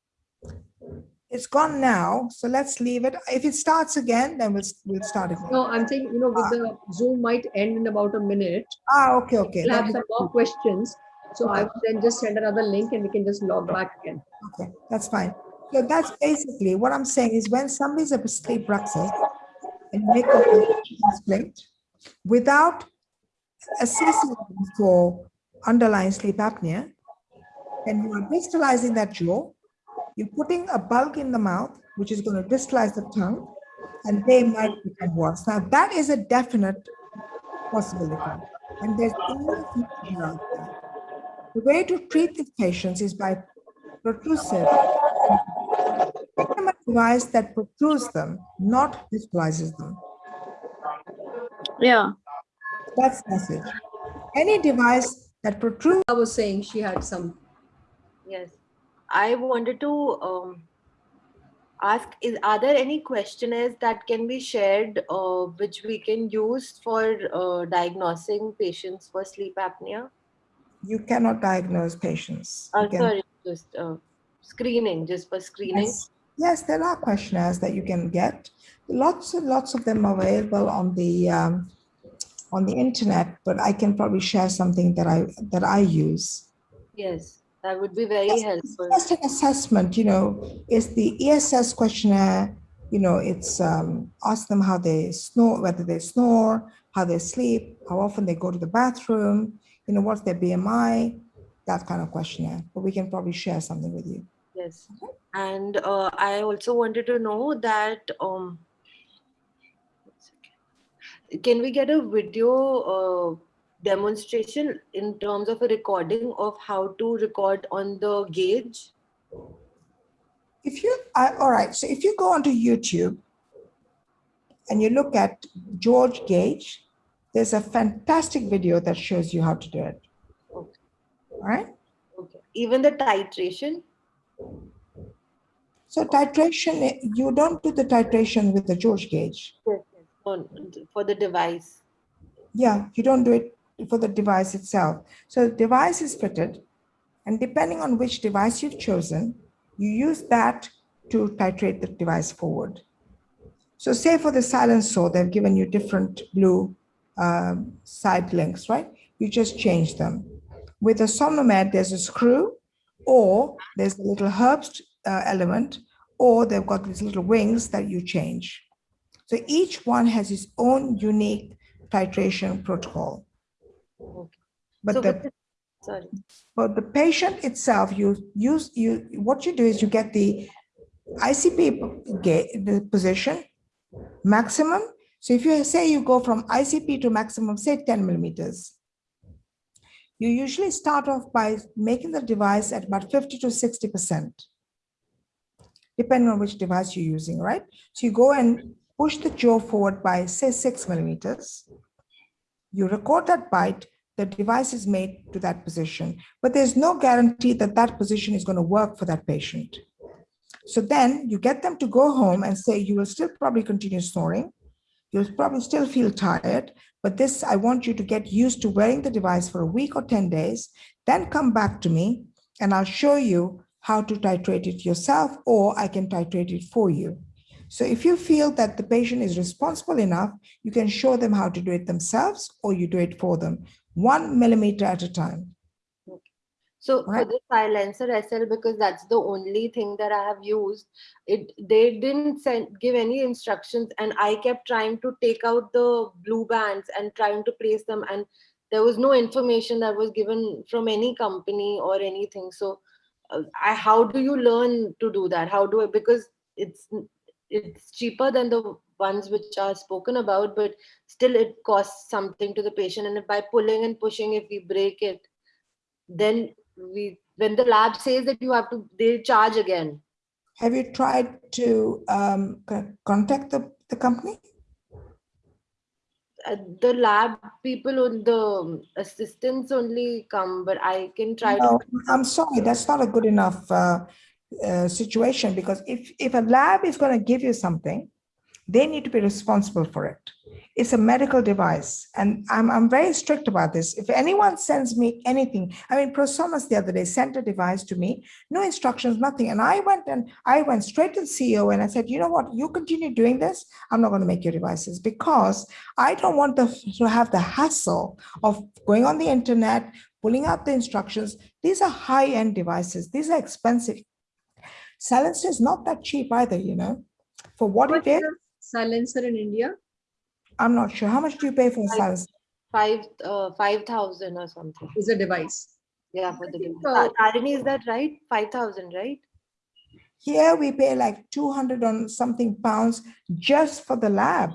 Speaker 3: It's gone now, so let's leave it. If it starts again, then we'll, we'll start again.
Speaker 1: No, I'm saying you know, with the Zoom might end in about a minute.
Speaker 3: Ah, okay, okay.
Speaker 1: We'll have some more questions. So i will then just send another link and we can just log back again.
Speaker 3: Okay, that's fine. So that's basically what I'm saying is when somebody's a sleep bruxer and make a split without assessing for underlying sleep apnea, and you are distalizing that jaw, you're putting a bulk in the mouth, which is going to distalize the tongue, and they might become worse. Now, that is a definite possibility. And there's enough literature out there. The way to treat these patients is by protrusive. Give them a device that protrudes them, not distalizes them.
Speaker 6: Yeah,
Speaker 3: That's the message. Any device that protrudes
Speaker 1: I was saying she had some,
Speaker 4: Yes, I wanted to um, ask: Is are there any questionnaires that can be shared, uh, which we can use for uh, diagnosing patients for sleep apnea?
Speaker 3: You cannot diagnose patients. You
Speaker 4: Uh,
Speaker 3: can-
Speaker 4: sorry, just uh, screening, just for screening.
Speaker 3: Yes. Yes, there are questionnaires that you can get. Lots and lots of them are available on the um, on the internet, but I can probably share something that I that I use.
Speaker 4: Yes, that would be very
Speaker 3: Yes,
Speaker 4: helpful.
Speaker 3: Just an assessment, you know, is the ESS questionnaire, you know, it's um, ask them how they snore, whether they snore, how they sleep, how often they go to the bathroom, you know, what's their BMI, that kind of questionnaire. But we can probably share something with you.
Speaker 4: Yes. And uh, I also wanted to know that um, can we get a video uh, demonstration in terms of a recording of how to record on the gauge?
Speaker 3: If you, I, all right, so if you go onto YouTube and you look at George Gauge, there's a fantastic video that shows you how to do it.
Speaker 4: Okay.
Speaker 3: All right.
Speaker 4: Okay. Even the titration?
Speaker 3: So titration, you don't do the titration with the George gauge.
Speaker 4: For the device.
Speaker 3: Yeah, you don't do it for the device itself. So the device is fitted and depending on which device you've chosen, you use that to titrate the device forward. So say for the Silensor, they've given you different blue um, side links, right? You just change them. With the Somnomed, there's a screw or there's a little Herbst uh, element, or they've got these little wings that you change. So each one has its own unique titration protocol.
Speaker 4: Okay.
Speaker 3: But
Speaker 4: So
Speaker 3: the,
Speaker 4: Sorry.
Speaker 3: but the patient itself, you use, you, what you do is you get the ICP the position, maximum. So if you say you go from ICP to maximum, say 10 millimeters, you usually start off by making the device at about 50 to 60%, depending on which device you're using, right? So you go and push the jaw forward by say six millimeters. You record that bite, the device is made to that position, but there's no guarantee that that position is going to work for that patient. So then you get them to go home and say, you will still probably continue snoring. You'll probably still feel tired, but this, I want you to get used to wearing the device for a week or 10 days, then come back to me and I'll show you how to titrate it yourself, or I can titrate it for you. So if you feel that the patient is responsible enough, you can show them how to do it themselves or you do it for them, one millimeter at a time.
Speaker 4: So for
Speaker 3: Right.
Speaker 4: the Silensor SL, because that's the only thing that I have used, it they didn't send give any instructions, and I kept trying to take out the blue bands and trying to place them, and there was no information that was given from any company or anything. So, uh, I how do you learn to do that? How do I because it's it's cheaper than the ones which are spoken about, but still it costs something to the patient, and if by pulling and pushing, if we break it, then we when the lab says that you have to they charge again
Speaker 3: Have you tried to um, contact the, the company?
Speaker 4: uh, the lab people on the assistants only come but i can try
Speaker 3: No,
Speaker 4: to
Speaker 3: I'm sorry, that's not a good enough uh, uh, situation because if, if a lab is going to give you something, they need to be responsible for it. It's a medical device and I'm, I'm very strict about this. If anyone sends me anything, I mean, ProSomnus the other day sent a device to me, no instructions, nothing. And I went and I went straight to the CEO and I said, you know what, you continue doing this, I'm not going to make your devices because I don't want the, to have the hassle of going on the internet, pulling out the instructions. These are high-end devices. These are expensive. Silensor is not that cheap either, you know. For what
Speaker 1: What's
Speaker 3: it is,
Speaker 1: the Silensor in India?
Speaker 3: I'm not sure. How much do you pay for a
Speaker 4: I-
Speaker 3: Silensor?
Speaker 4: five uh, five thousand or something
Speaker 1: Is a device.
Speaker 4: yeah for the
Speaker 1: think,
Speaker 4: device.
Speaker 1: uh,
Speaker 4: Tarini, is that right 5000 right
Speaker 3: Here we pay like 200 on something pounds just for the lab,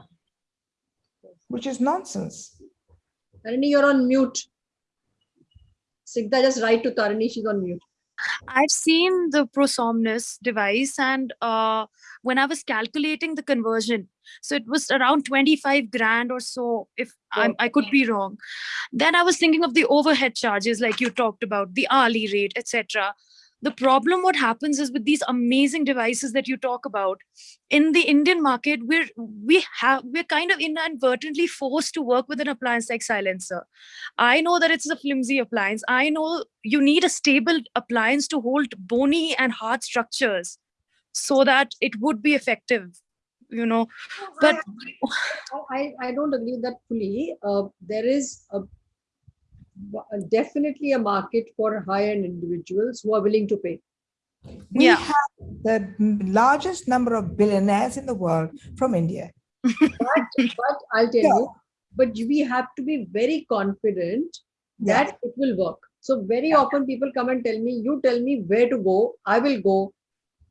Speaker 3: which is nonsense.
Speaker 1: Tarini, you're on mute. Sigda, just write to Tarini, she's on mute.
Speaker 6: I've seen the Prosomnus device, and uh, when I was calculating the conversion, so it was around 25 grand or so, if I'm, I could be wrong. Then I was thinking of the overhead charges, like you talked about, the hourly rate, etc. the problem what happens is with these amazing devices that you talk about in the indian market we're we have we're kind of inadvertently forced to work with an appliance like Silensor. I know that it's a flimsy appliance. I know you need a stable appliance to hold bony and hard structures so that it would be effective you know. But
Speaker 1: I, I don't agree with that fully. Uh, there is a, Uh, definitely a market for high-end individuals who are willing to pay.
Speaker 3: We
Speaker 6: Yeah.
Speaker 3: have the largest number of billionaires in the world from India.
Speaker 1: But, but I'll tell
Speaker 3: Yeah.
Speaker 1: you, but we have to be very confident
Speaker 3: Yeah.
Speaker 1: that it will work. So very often people come and tell me, you tell me where to go, I will go.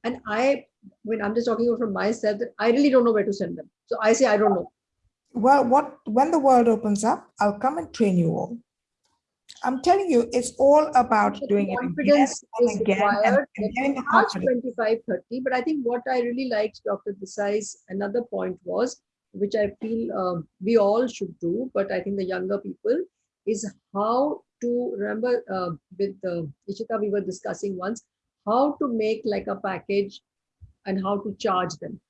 Speaker 1: And I, when I'm just talking from myself, that I really don't know where to send them. So I say, I don't know.
Speaker 3: Well, what when the world opens up, I'll come and train you all. I'm telling you, it's all about
Speaker 1: But
Speaker 3: doing it again
Speaker 1: confidence
Speaker 3: and
Speaker 1: is
Speaker 3: again and,
Speaker 1: required.
Speaker 3: and getting the
Speaker 1: March 25, 30. But I think what I really liked Dr. Desai's another point was, which I feel um, we all should do, but I think the younger people is how to remember uh, with uh, Ishita, we were discussing once how to make like a package and how to charge them.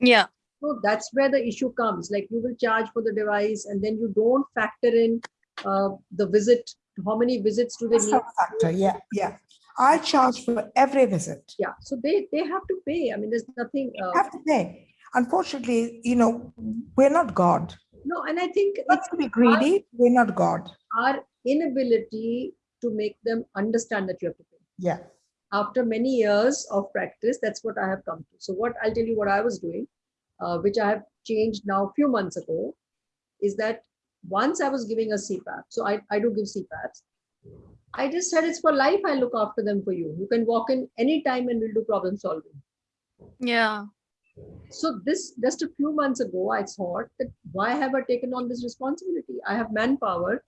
Speaker 6: yeah
Speaker 1: So that's where the issue comes. Like you will charge for the device and then you don't factor in uh, the visit. How many visits do they
Speaker 3: That's
Speaker 1: need?
Speaker 3: factor. Yeah, yeah. I charge for every visit.
Speaker 1: Yeah, so they they have to pay. I mean, there's nothing. Uh,
Speaker 3: have to pay. Unfortunately, you know, we're not God.
Speaker 1: no, and I think
Speaker 3: Not
Speaker 1: it's
Speaker 3: to be greedy, we're not God.
Speaker 1: our inability to make them understand that you have to pay.
Speaker 3: Yeah.
Speaker 1: After many years of practice, that's what I have come to. So what I'll tell you what I was doing, uh, which I have changed now a few months ago, is that once I was giving a CPAP, so I, I do give CPAPs. I just said it's for life. I look after them for you. You can walk in anytime and we'll do problem solving.
Speaker 6: yeah
Speaker 1: So this just a few months ago, I thought that why have I taken on this responsibility? I have manpower.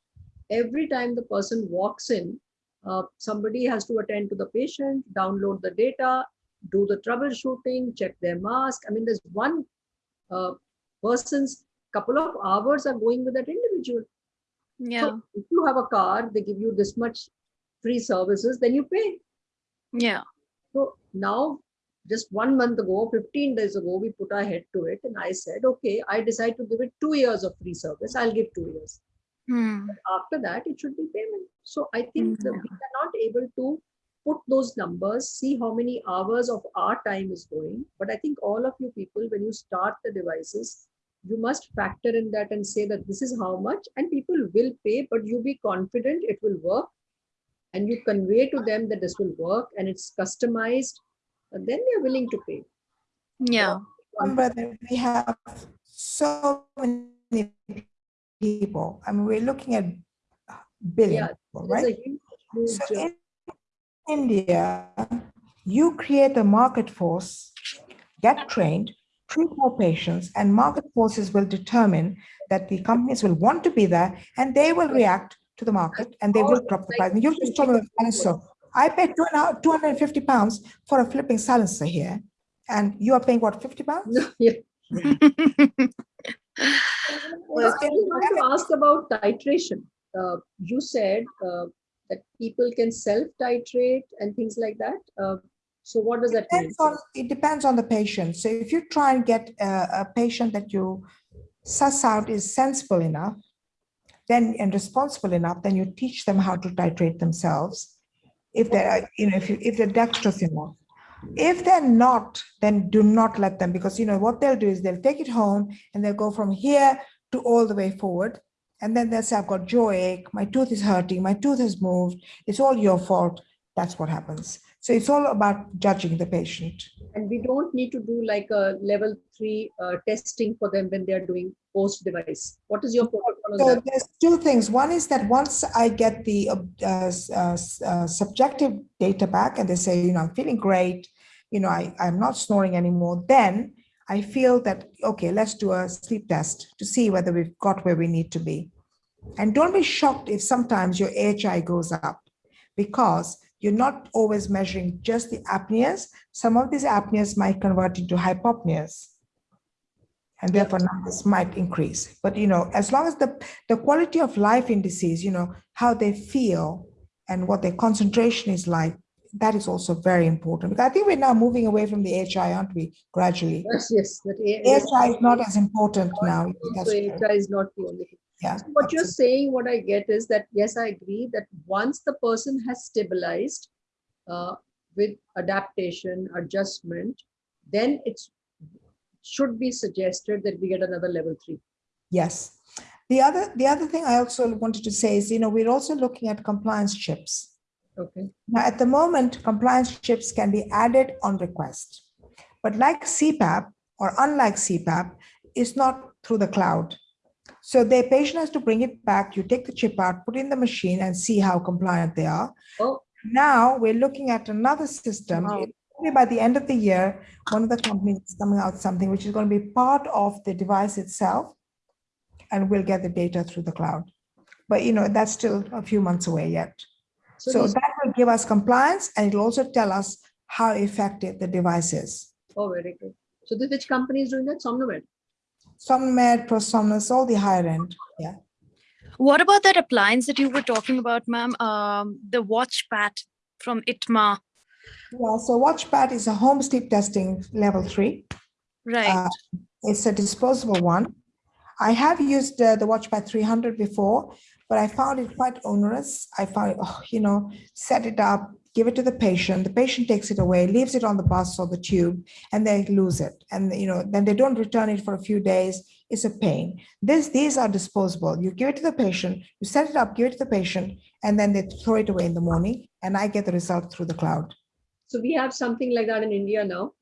Speaker 1: Every time the person walks in, uh, somebody has to attend to the patient, download the data, do the troubleshooting, check their mask. I mean, there's one uh, person's couple of hours are going with that individual.
Speaker 6: yeah
Speaker 1: So if you have a car, they give you this much free services, then you pay.
Speaker 6: yeah
Speaker 1: So now, just one month ago, 15 days ago, we put our head to it and I said, okay, I decide to give it two years of free service. I'll give two years.
Speaker 6: Hmm.
Speaker 1: After that, it should be payment. So I think that
Speaker 6: Mhm.
Speaker 1: we are not able to put those numbers, see how many hours of our time is going. But I think all of you people, when you start the devices, you must factor in that and say that this is how much and people will pay, but you be confident it will work. And you convey to them that this will work and it's customized, and then they're willing to pay.
Speaker 6: yeah
Speaker 3: Remember that we have so many people. I mean, we're looking at billion
Speaker 1: Yeah,
Speaker 3: people, right?
Speaker 1: a huge, huge,
Speaker 3: So
Speaker 1: uh,
Speaker 3: in India, you create a market force, get trained, treat more patients, and market forces will determine that the companies will want to be there and they will react to the market and they will drop the price. And You've just told me about Silensor. I paid two and a half- 250 pounds for a flipping Silensor here. And you are paying what, 50 pounds?
Speaker 1: yeah.
Speaker 3: Well,
Speaker 1: I just want to ask about titration. Uh, you said uh, that people can self-titrate and things like that. Uh, so what does that mean?
Speaker 3: on it depends on the patient. So if you try and get a, a patient that you suss out is sensible enough then and responsible enough then you teach them how to titrate themselves if they're you know if you if they're dexterous enough if they're not then do not let them because you know what they'll do is they'll take it home and they'll go from here to all the way forward. And then they'll say i've got jaw ache my tooth is hurting my tooth has moved it's all your fault. That's what happens so it's all about judging the patient.
Speaker 1: And we don't need to do like a level three uh, testing for them when they're doing post device. What is your protocol
Speaker 3: So there's two things. One is that once I get the uh, uh, uh, subjective data back and they say, you know, I'm feeling great, you know, I, I'm not snoring anymore, then I feel that, okay, let's do a sleep test to see whether we've got where we need to be. And don't be shocked if sometimes your AHI goes up because you're not always measuring just the apneas. Some of these apneas might convert into hypopneas. And therefore numbers might increase. But you know, as long as the, the quality of life indices, you know, how they feel and what their concentration is like that is also very important. Because I think we're now moving away from the AHI, aren't we? Gradually.
Speaker 1: Yes, yes. A-
Speaker 3: AHI is not as important now.
Speaker 1: So. AHI is not the only thing.
Speaker 3: Yeah.
Speaker 1: So What you're saying, what I get is that, yes, I agree that once the person has stabilized uh, with adaptation, adjustment, then it's should be suggested that we get another level three.
Speaker 3: Yes. The other, the other thing I also wanted to say is, you know, we're also looking at compliance chips.
Speaker 1: Okay.
Speaker 3: Now, at the moment, compliance chips can be added on request. But like CPAP or unlike CPAP, it's not through the cloud. So the patient has to bring it back. You take the chip out, put it in the machine and see how compliant they are.
Speaker 1: Oh.
Speaker 3: Now we're looking at another system.
Speaker 6: Wow.
Speaker 3: By the end of the year, one of the companies is coming out something which is going to be part of the device itself. And we'll get the data through the cloud. But you know, that's still a few months away yet.
Speaker 1: So
Speaker 3: So that will give us compliance and it'll also tell us how effective the device is.
Speaker 1: oh, very good. So this, which company is doing that? Somnomed.
Speaker 3: Somnomed, Prosomnus, all the higher end. Yeah.
Speaker 6: What about that appliance that you were talking about, ma'am? Um, the watch pat from Itamar,
Speaker 3: Yeah. So WatchPAT is a home sleep testing level three.
Speaker 6: right?
Speaker 3: Uh, It's a disposable one. I have used uh, the WatchPAT 300 before, but I found it quite onerous. I found, oh, you know, set it up, give it to the patient. The patient takes it away, leaves it on the bus or the tube, and they lose it. And you know, then they don't return it for a few days. It's a pain. This, these are disposable. You give it to the patient, you set it up, give it to the patient, and then they throw it away in the morning, and I get the result through the cloud.
Speaker 1: So we have something like that in India now.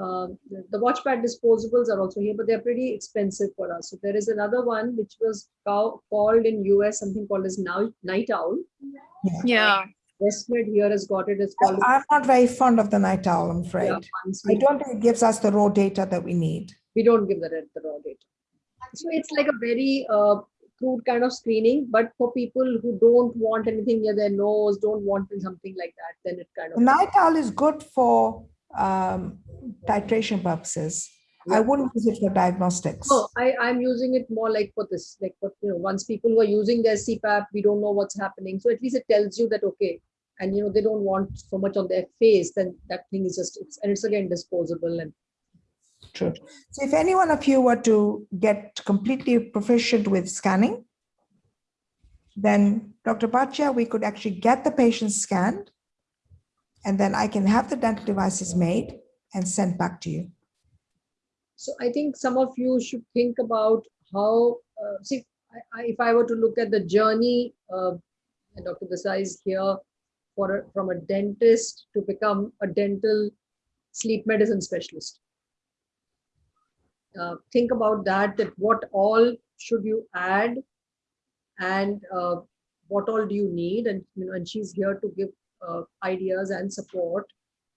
Speaker 1: Uh, the the WatchPAT disposables are also here, but they're pretty expensive for us. So there is another one which was cow- called in US something called as now Night Owl.
Speaker 6: Yeah.
Speaker 1: Westmed here has got it. It's called.
Speaker 3: I'm not very fond of the night owl, I'm afraid.
Speaker 1: Yeah,
Speaker 3: I don't think it gives us the raw data that we need.
Speaker 1: we don't give the, the raw data. So it's like a very uh, crude kind of screening, but for people who don't want anything near their nose, don't want something like that, then it kind of.
Speaker 3: night owl is good for um, titration purposes. I wouldn't use it for diagnostics.
Speaker 1: No, I, I'm using it more like for this, like, for, you know, once people who are using their CPAP, we don't know what's happening. So at least it tells you that, okay, and you know, they don't want so much on their face, then that thing is just, it's, and it's again disposable and
Speaker 3: True. So if any one of you were to get completely proficient with scanning, then Dr. Bhatia, we could actually get the patient scanned, and then I can have the dental devices made and sent back to you.
Speaker 1: So I think some of you should think about how, uh, see, I, I, if I were to look at the journey, uh, Dr. Desai is here for a, from a dentist to become a dental sleep medicine specialist. Uh, think about that, that what all should you add and uh, what all do you need? And, you know, and she's here to give ideas and support.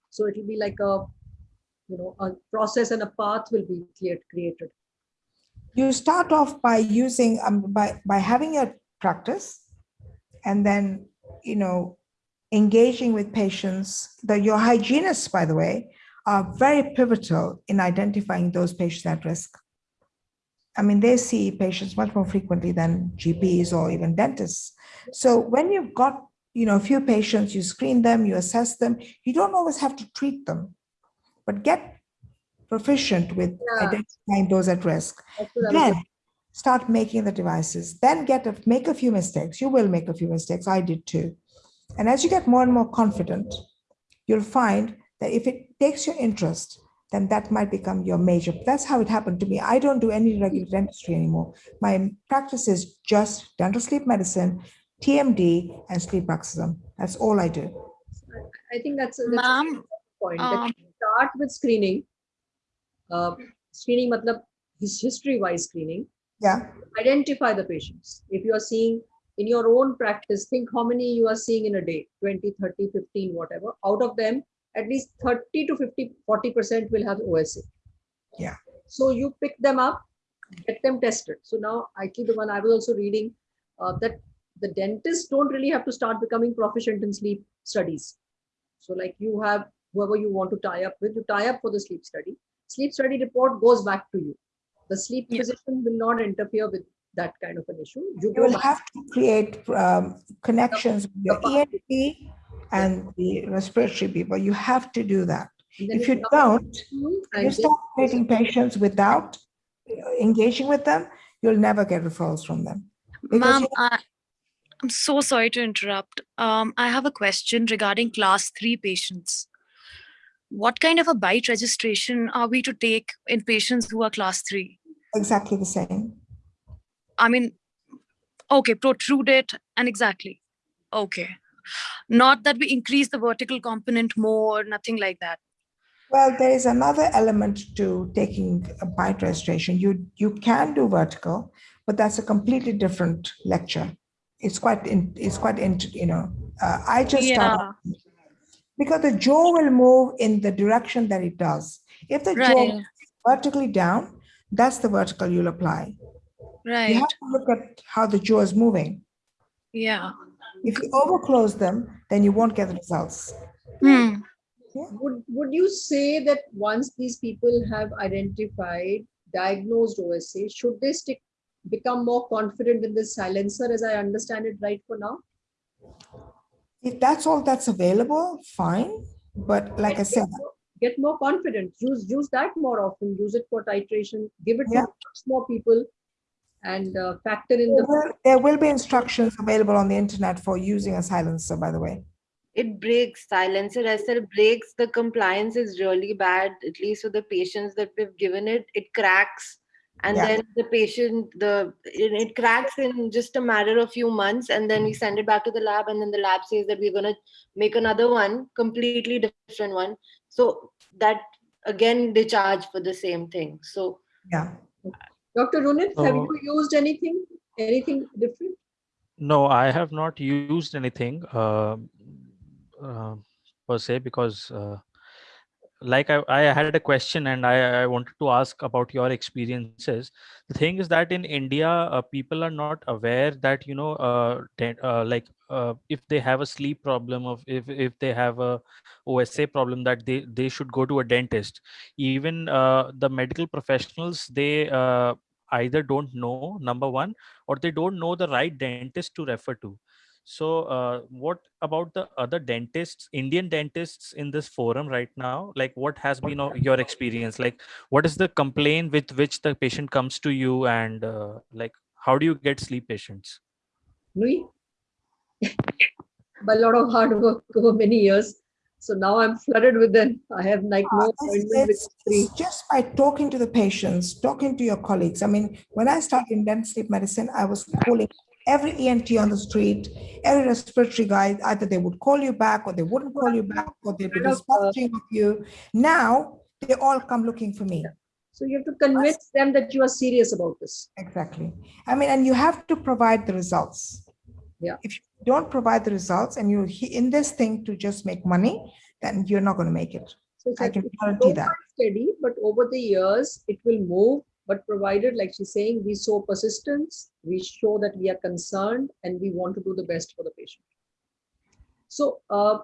Speaker 1: So it'll be like a you know, a process and a path will be created.
Speaker 3: You start off by using, um, by, by having a practice and then, you know, engaging with patients. The, your hygienists, by the way, are very pivotal in identifying those patients at risk. I mean, they see patients much more frequently than GPs or even dentists. So when you've got, you know, a few patients, you screen them, you assess them, you don't always have to treat them, but get proficient with
Speaker 1: Yeah.
Speaker 3: identifying those at risk.
Speaker 1: That's what I was
Speaker 3: Then start making the devices, then get a, make a few mistakes. You will make a few mistakes. I did too. And as you get more and more confident, you'll find that if it takes your interest, then that might become your major. That's how it happened to me. I don't do any regular dentistry anymore. My practice is just dental sleep medicine, TMD, and sleep bruxism. That's all I do.
Speaker 1: I think that's a, that's a
Speaker 6: Ma'am,
Speaker 1: important point.
Speaker 6: um,
Speaker 1: start with screening. Uh, screening, matlab, his history-wise screening.
Speaker 3: Yeah.
Speaker 1: Identify the patients. If you are seeing in your own practice, think how many you are seeing in a day 20, 30, 15, whatever. Out of them, at least 30 to 50, 40% will have OSA.
Speaker 3: Yeah.
Speaker 1: So you pick them up, get them tested. So now, actually, the one I was also reading uh, that the dentists don't really have to start becoming proficient in sleep studies. So like you have whoever you want to tie up with, you tie up for the sleep study. Sleep study report goes back to you. The sleep
Speaker 6: Yeah.
Speaker 1: physician will not interfere with that kind of an issue. You
Speaker 3: You
Speaker 1: go
Speaker 3: will
Speaker 1: back.
Speaker 3: have to create um, connections with your ENT and the respiratory people. You have to do that. If you don't, you start treating patients without uh, engaging with them, you'll never get referrals from them. Because
Speaker 6: Ma'am,
Speaker 3: you-
Speaker 6: I, I'm so sorry to interrupt. Um, I have a question regarding class three patients. What kind of a bite registration are we to take in patients who are class three?
Speaker 3: Exactly the same.
Speaker 6: I mean, okay, protrude it and exactly. Okay. Not that we increase the vertical component more, nothing like that.
Speaker 3: Well, there is another element to taking a bite registration. You you can do vertical, but that's a completely different lecture. It's quite in, it's quite into you know. Uh, I just start
Speaker 6: Yeah,
Speaker 3: because the jaw will move in the direction that it does. If the jaw
Speaker 6: right,
Speaker 3: moves vertically down, that's the vertical you'll apply.
Speaker 6: Right.
Speaker 3: You have to look at how the jaw is moving.
Speaker 6: Yeah.
Speaker 3: If you overclose them, then you won't get the results.
Speaker 6: Hmm.
Speaker 1: Would, would you say that once these people have identified, diagnosed OSA, should they stick, become more confident in this Silensor as I understand it right for now?
Speaker 3: If that's all that's available, fine. But like I said,
Speaker 1: Get more confident, use, use that more often, use it for titration, give it to
Speaker 3: Yeah.
Speaker 1: much more people and uh, factor in
Speaker 3: there
Speaker 1: the,
Speaker 3: will, there will be instructions available on the internet for using a Silensor, by the way.
Speaker 4: it breaks Silensor SL breaks the compliance is really bad at least for the patients that we've given it it cracks and
Speaker 3: Yeah.
Speaker 4: then the patient the it, it cracks in just a matter of few months and then we send it back to the lab and then the lab says that we're going to make another one completely different one so that again they charge for the same thing so
Speaker 3: Yeah.
Speaker 1: Dr. Runit, have you used anything, anything different?
Speaker 5: No, I have not used anything uh, uh, per se because, uh, like I, I had a question and I, I wanted to ask about your experiences. The thing is that in India, uh, people are not aware that you know, uh, uh, like uh, if they have a sleep problem, of if if they have a OSA problem, that they they should go to a dentist. Even uh, the medical professionals, they uh, either don't know number one or they don't know the right dentist to refer to so uh, what about the other dentists indian dentists in this forum right now like what has been your experience like what is the complaint with which the patient comes to you and uh, like how do you get sleep patients
Speaker 1: Nui? By a lot of hard work over many years. So now I'm flooded with them. I have like no appointment with three.
Speaker 3: just by talking to the patients, talking to your colleagues. I mean, when I started in dental sleep medicine, I was calling every ENT on the street, every respiratory guy, either they would call you back or they wouldn't call you back or they'd be dispatching with you. Now they all come looking for me.
Speaker 1: So you have to convince them that you are serious about this.
Speaker 3: Exactly. I mean, and you have to provide the results.
Speaker 1: Yeah.
Speaker 3: If you don't provide the results and you're in this thing to just make money, then you're not going to make it.
Speaker 1: So
Speaker 3: I can guarantee that.
Speaker 1: steady, but over the years it will move. But provided, like she's saying, we show persistence, we show that we are concerned and we want to do the best for the patient. So uh,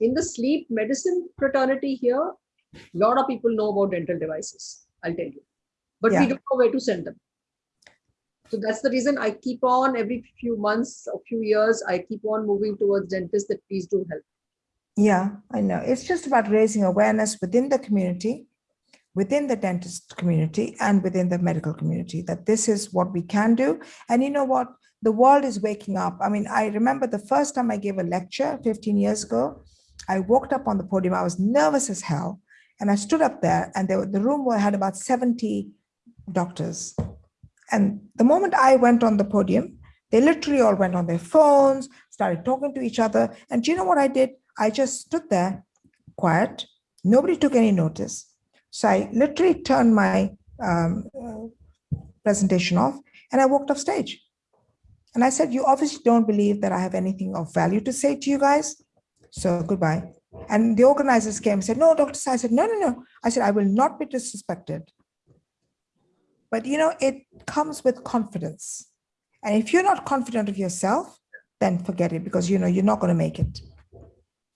Speaker 1: in the sleep medicine fraternity here, a lot of people know about dental devices, I'll tell you. But we don't know where to send them. So that's the reason I keep on every few months or few years, I keep on moving towards dentists that please do help.
Speaker 3: Yeah, I know. It's just about raising awareness within the community, within the dentist community, and within the medical community that this is what we can do. And you know what? The world is waking up. I mean, I remember the first time I gave a lecture 15 years ago. I walked up on the podium. I was nervous as hell. And I stood up there, and there, the room had about 70 doctors. And the moment I went on the podium, they literally all went on their phones, started talking to each other. And do you know what I did? I just stood there quiet. Nobody took any notice. So I literally turned my um, presentation off and I walked off stage. And I said, You obviously don't believe that I have anything of value to say to you guys. So goodbye. And the organizers came and said, No, Dr. Sai. I said, No, no, no. I said, I will not be disrespected. But you know, it comes with confidence. And if you're not confident of yourself, then forget it because you know you're not going to make it.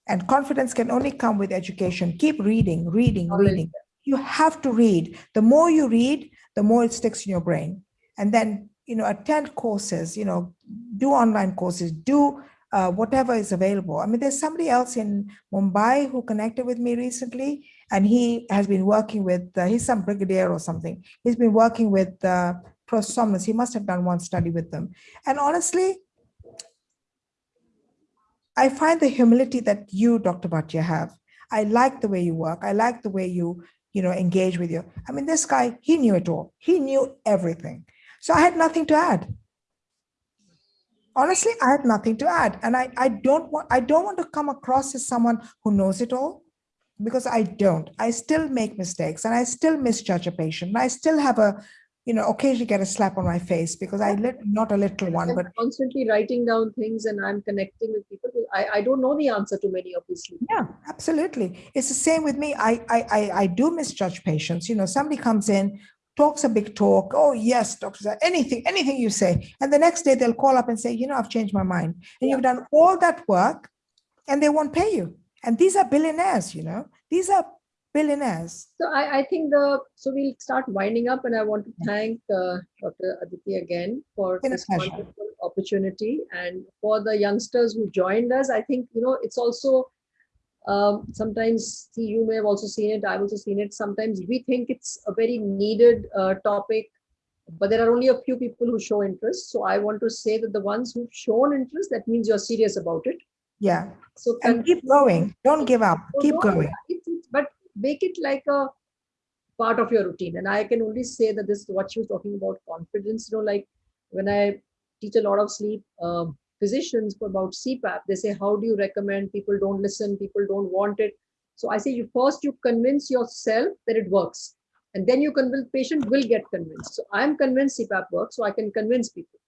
Speaker 3: And confidence can only come with education. Keep reading, reading, reading. You have to read. The more you read, the more it sticks in your brain. And then, you know, attend courses, you know, do online courses, do uh, whatever is available. I mean, there's somebody else in Mumbai who connected with me recently, and he has been working with, uh, he's some brigadier or something. He's been working with uh, prosomnus. He must have done one study with them. And honestly, I find the humility that you, Dr. Bhatia, have. I like the way you work. I like the way you, you know, engage with you. I mean, this guy, he knew it all. He knew everything. So I had nothing to add. Honestly, I had nothing to add. And I, I don't want I don't want to come across as someone who knows it all because I don't. I still make mistakes and I still misjudge a patient. And I still have a you know, occasionally get a slap on my face because I lit not a little one,
Speaker 1: I'm
Speaker 3: but
Speaker 1: constantly writing down things and I'm connecting with people. I, I don't know the answer to many, obviously.
Speaker 3: yeah, absolutely. It's the same with me. I, I, I, I do misjudge patients. You know, somebody comes in, talks a big talk. Oh yes, doctor, anything, anything you say. And the next day they'll call up and say, you know, I've changed my mind. And you've done all that work and they won't pay you. And these are billionaires, you know, these are billionaires.
Speaker 1: So I, I think the, so we'll start winding up and I want to thank uh, Dr. Aditi again for this
Speaker 3: pleasure.
Speaker 1: wonderful opportunity and for the youngsters who joined us. I think, you know, it's also um, sometimes see, you may have also seen it. I've also seen it. Sometimes we think it's a very needed uh, topic, but there are only a few people who show interest. So I want to say that the ones who've shown interest, that means you're serious about it.
Speaker 3: Yeah.
Speaker 1: So
Speaker 3: And keep going. Don't give up. Keep going.
Speaker 1: But make it like a part of your routine. And I can only say that this is what she was talking about confidence. You know, like when I teach a lot of sleep um, physicians about CPAP, they say, how do you recommend? People don't listen, people don't want it. So I say, you first you convince yourself that it works. And then you convince patient will get convinced. So I'm convinced CPAP works, so I can convince people.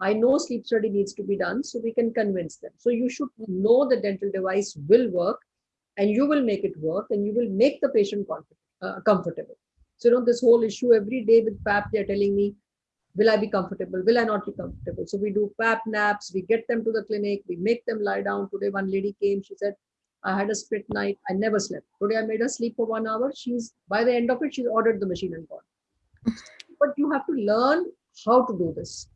Speaker 1: I know sleep study needs to be done, so we can convince them. So you should know the dental device will work and you will make it work and you will make the patient uh, comfortable. So, you know, this whole issue every day with PAP, they're telling me, will I be comfortable? Will I not be comfortable? So we do PAP naps, we get them to the clinic, we make them lie down. Today, one lady came, she said, I had a split night, I never slept. Today I made her sleep for one hour. She's, by the end of it, she's ordered the machine and gone. But you have to learn how to do this.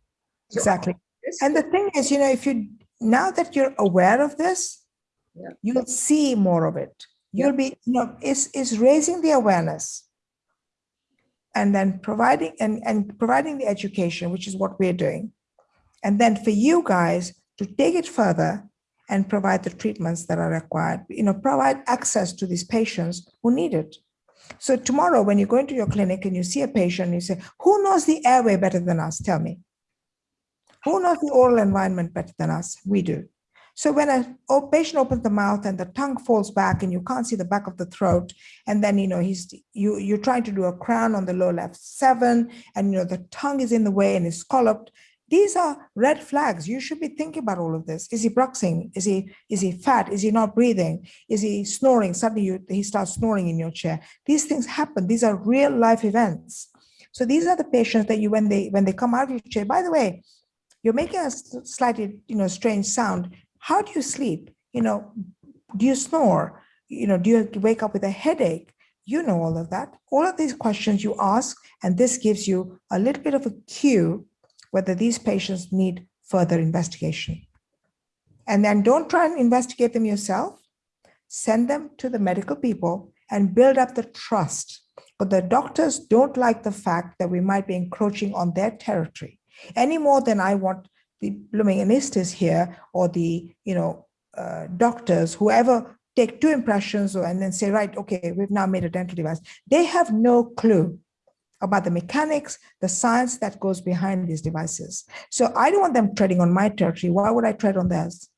Speaker 1: So
Speaker 3: Exactly.
Speaker 1: this-
Speaker 3: And the thing is, you know, if you, now that you're aware of this,
Speaker 1: Yeah.
Speaker 3: you'll see more of it. You'll be, you know, it's, it's raising the awareness. And then providing, and, and providing the education, which is what we're doing. And then for you guys to take it further and provide the treatments that are required, you know, provide access to these patients who need it. So tomorrow, when you go into your clinic and you see a patient, you say, who knows the airway better than us? Tell me. Who knows the oral environment better than us? We do. So when a patient opens the mouth and the tongue falls back and you can't see the back of the throat, and then you know he's you you're trying to do a crown on the low left seven, and you know the tongue is in the way and is scalloped. These are red flags. You should be thinking about all of this. Is he bruxing? Is he is he fat? Is he not breathing? Is he snoring? Suddenly you, he starts snoring in your chair. These things happen. These are real life events. So these are the patients that you when they when they come out of your chair. By the way, you're making a slightly you know strange sound. How do you sleep? You know, do you snore? You know, do you wake up with a headache? You know all of that. All of these questions you ask, and this gives you a little bit of a cue whether these patients need further investigation. And then don't try and investigate them yourself. Send them to the medical people and build up the trust. But the doctors don't like the fact that we might be encroaching on their territory any more than I want the blooming anesthetists here or the, you know, uh, doctors, whoever take two impressions or, and then say, right, okay, we've now made a dental device. They have no clue about the mechanics, the science that goes behind these devices. So I don't want them treading on my territory. Why would I tread on theirs?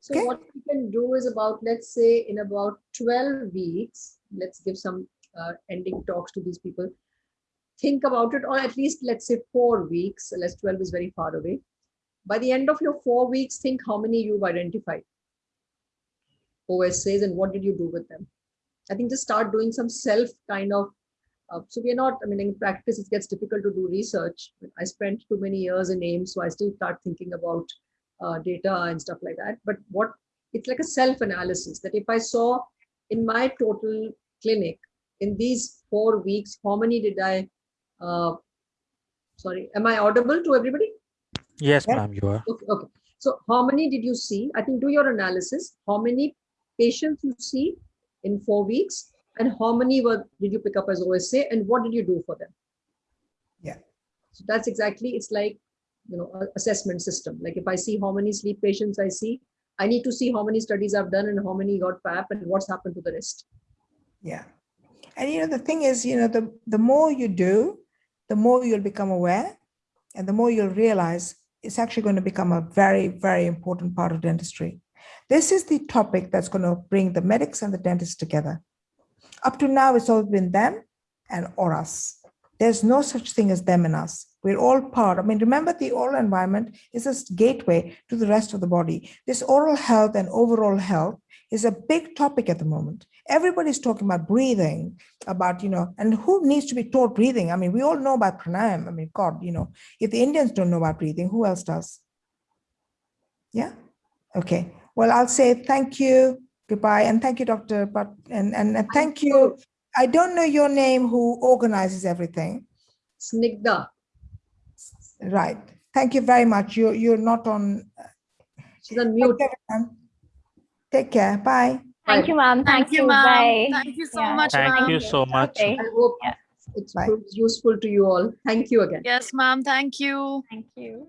Speaker 1: So
Speaker 3: Okay.
Speaker 1: what we can do is about, let's say in about 12 weeks, let's give some uh, ending talks to these people. Think about it, or at least let's say four weeks, less 12 is very far away. By the end of your four weeks, think how many you've identified. OSAs and what did you do with them? I think just start doing some self kind of, uh, so we're not, I mean, in practice, it gets difficult to do research. I spent too many years in AIIMS, so I still start thinking about uh, data and stuff like that. But what it's like a self-analysis that if I saw in my total clinic in these four weeks, how many did I? Uh, sorry, am I audible to everybody?
Speaker 5: Yes,
Speaker 3: Yeah.
Speaker 5: ma'am, you are.
Speaker 1: Okay, okay. So how many did you see? I think do your analysis. How many patients you see in four weeks and how many were did you pick up as OSA and what did you do for them?
Speaker 3: Yeah.
Speaker 1: So that's exactly, it's like, you know, assessment system. Like if I see how many sleep patients I see, I need to see how many studies I've done and how many got PAP and what's happened to the rest.
Speaker 3: Yeah. And you know, the thing is, you know, the, the more you do, the more you'll become aware and the more you'll realize it's actually going to become a very, very important part of dentistry. This is the topic that's going to bring the medics and the dentists together. Up to now, it's always been them and or us. There's no such thing as them and us. We're all part. I mean, remember the oral environment is a gateway to the rest of the body. This oral health and overall health is a big topic at the moment. Everybody's talking about breathing, about, you know, and who needs to be taught breathing? I mean, we all know about pranayam. I mean, God, you know, if the Indians don't know about breathing, who else does? Yeah. Okay. Well, I'll say thank you, goodbye, and thank you, Dr. But and and uh, thank you. I don't know your name, who organizes everything.
Speaker 1: Snigdha,
Speaker 3: Right. Thank you very much. You're you're not on.
Speaker 1: she's on mute.
Speaker 3: Take care, everyone. Take care. Bye.
Speaker 2: Thank you, ma'am.
Speaker 6: Thank you,
Speaker 2: Bye.
Speaker 6: ma'am. Thank you so
Speaker 2: Yeah.
Speaker 6: much,
Speaker 5: Thank you so much.
Speaker 2: Okay.
Speaker 1: I hope
Speaker 2: Yeah.
Speaker 1: it's proves useful to you all. Thank you again.
Speaker 6: Yes, ma'am. Thank you.
Speaker 2: Thank you.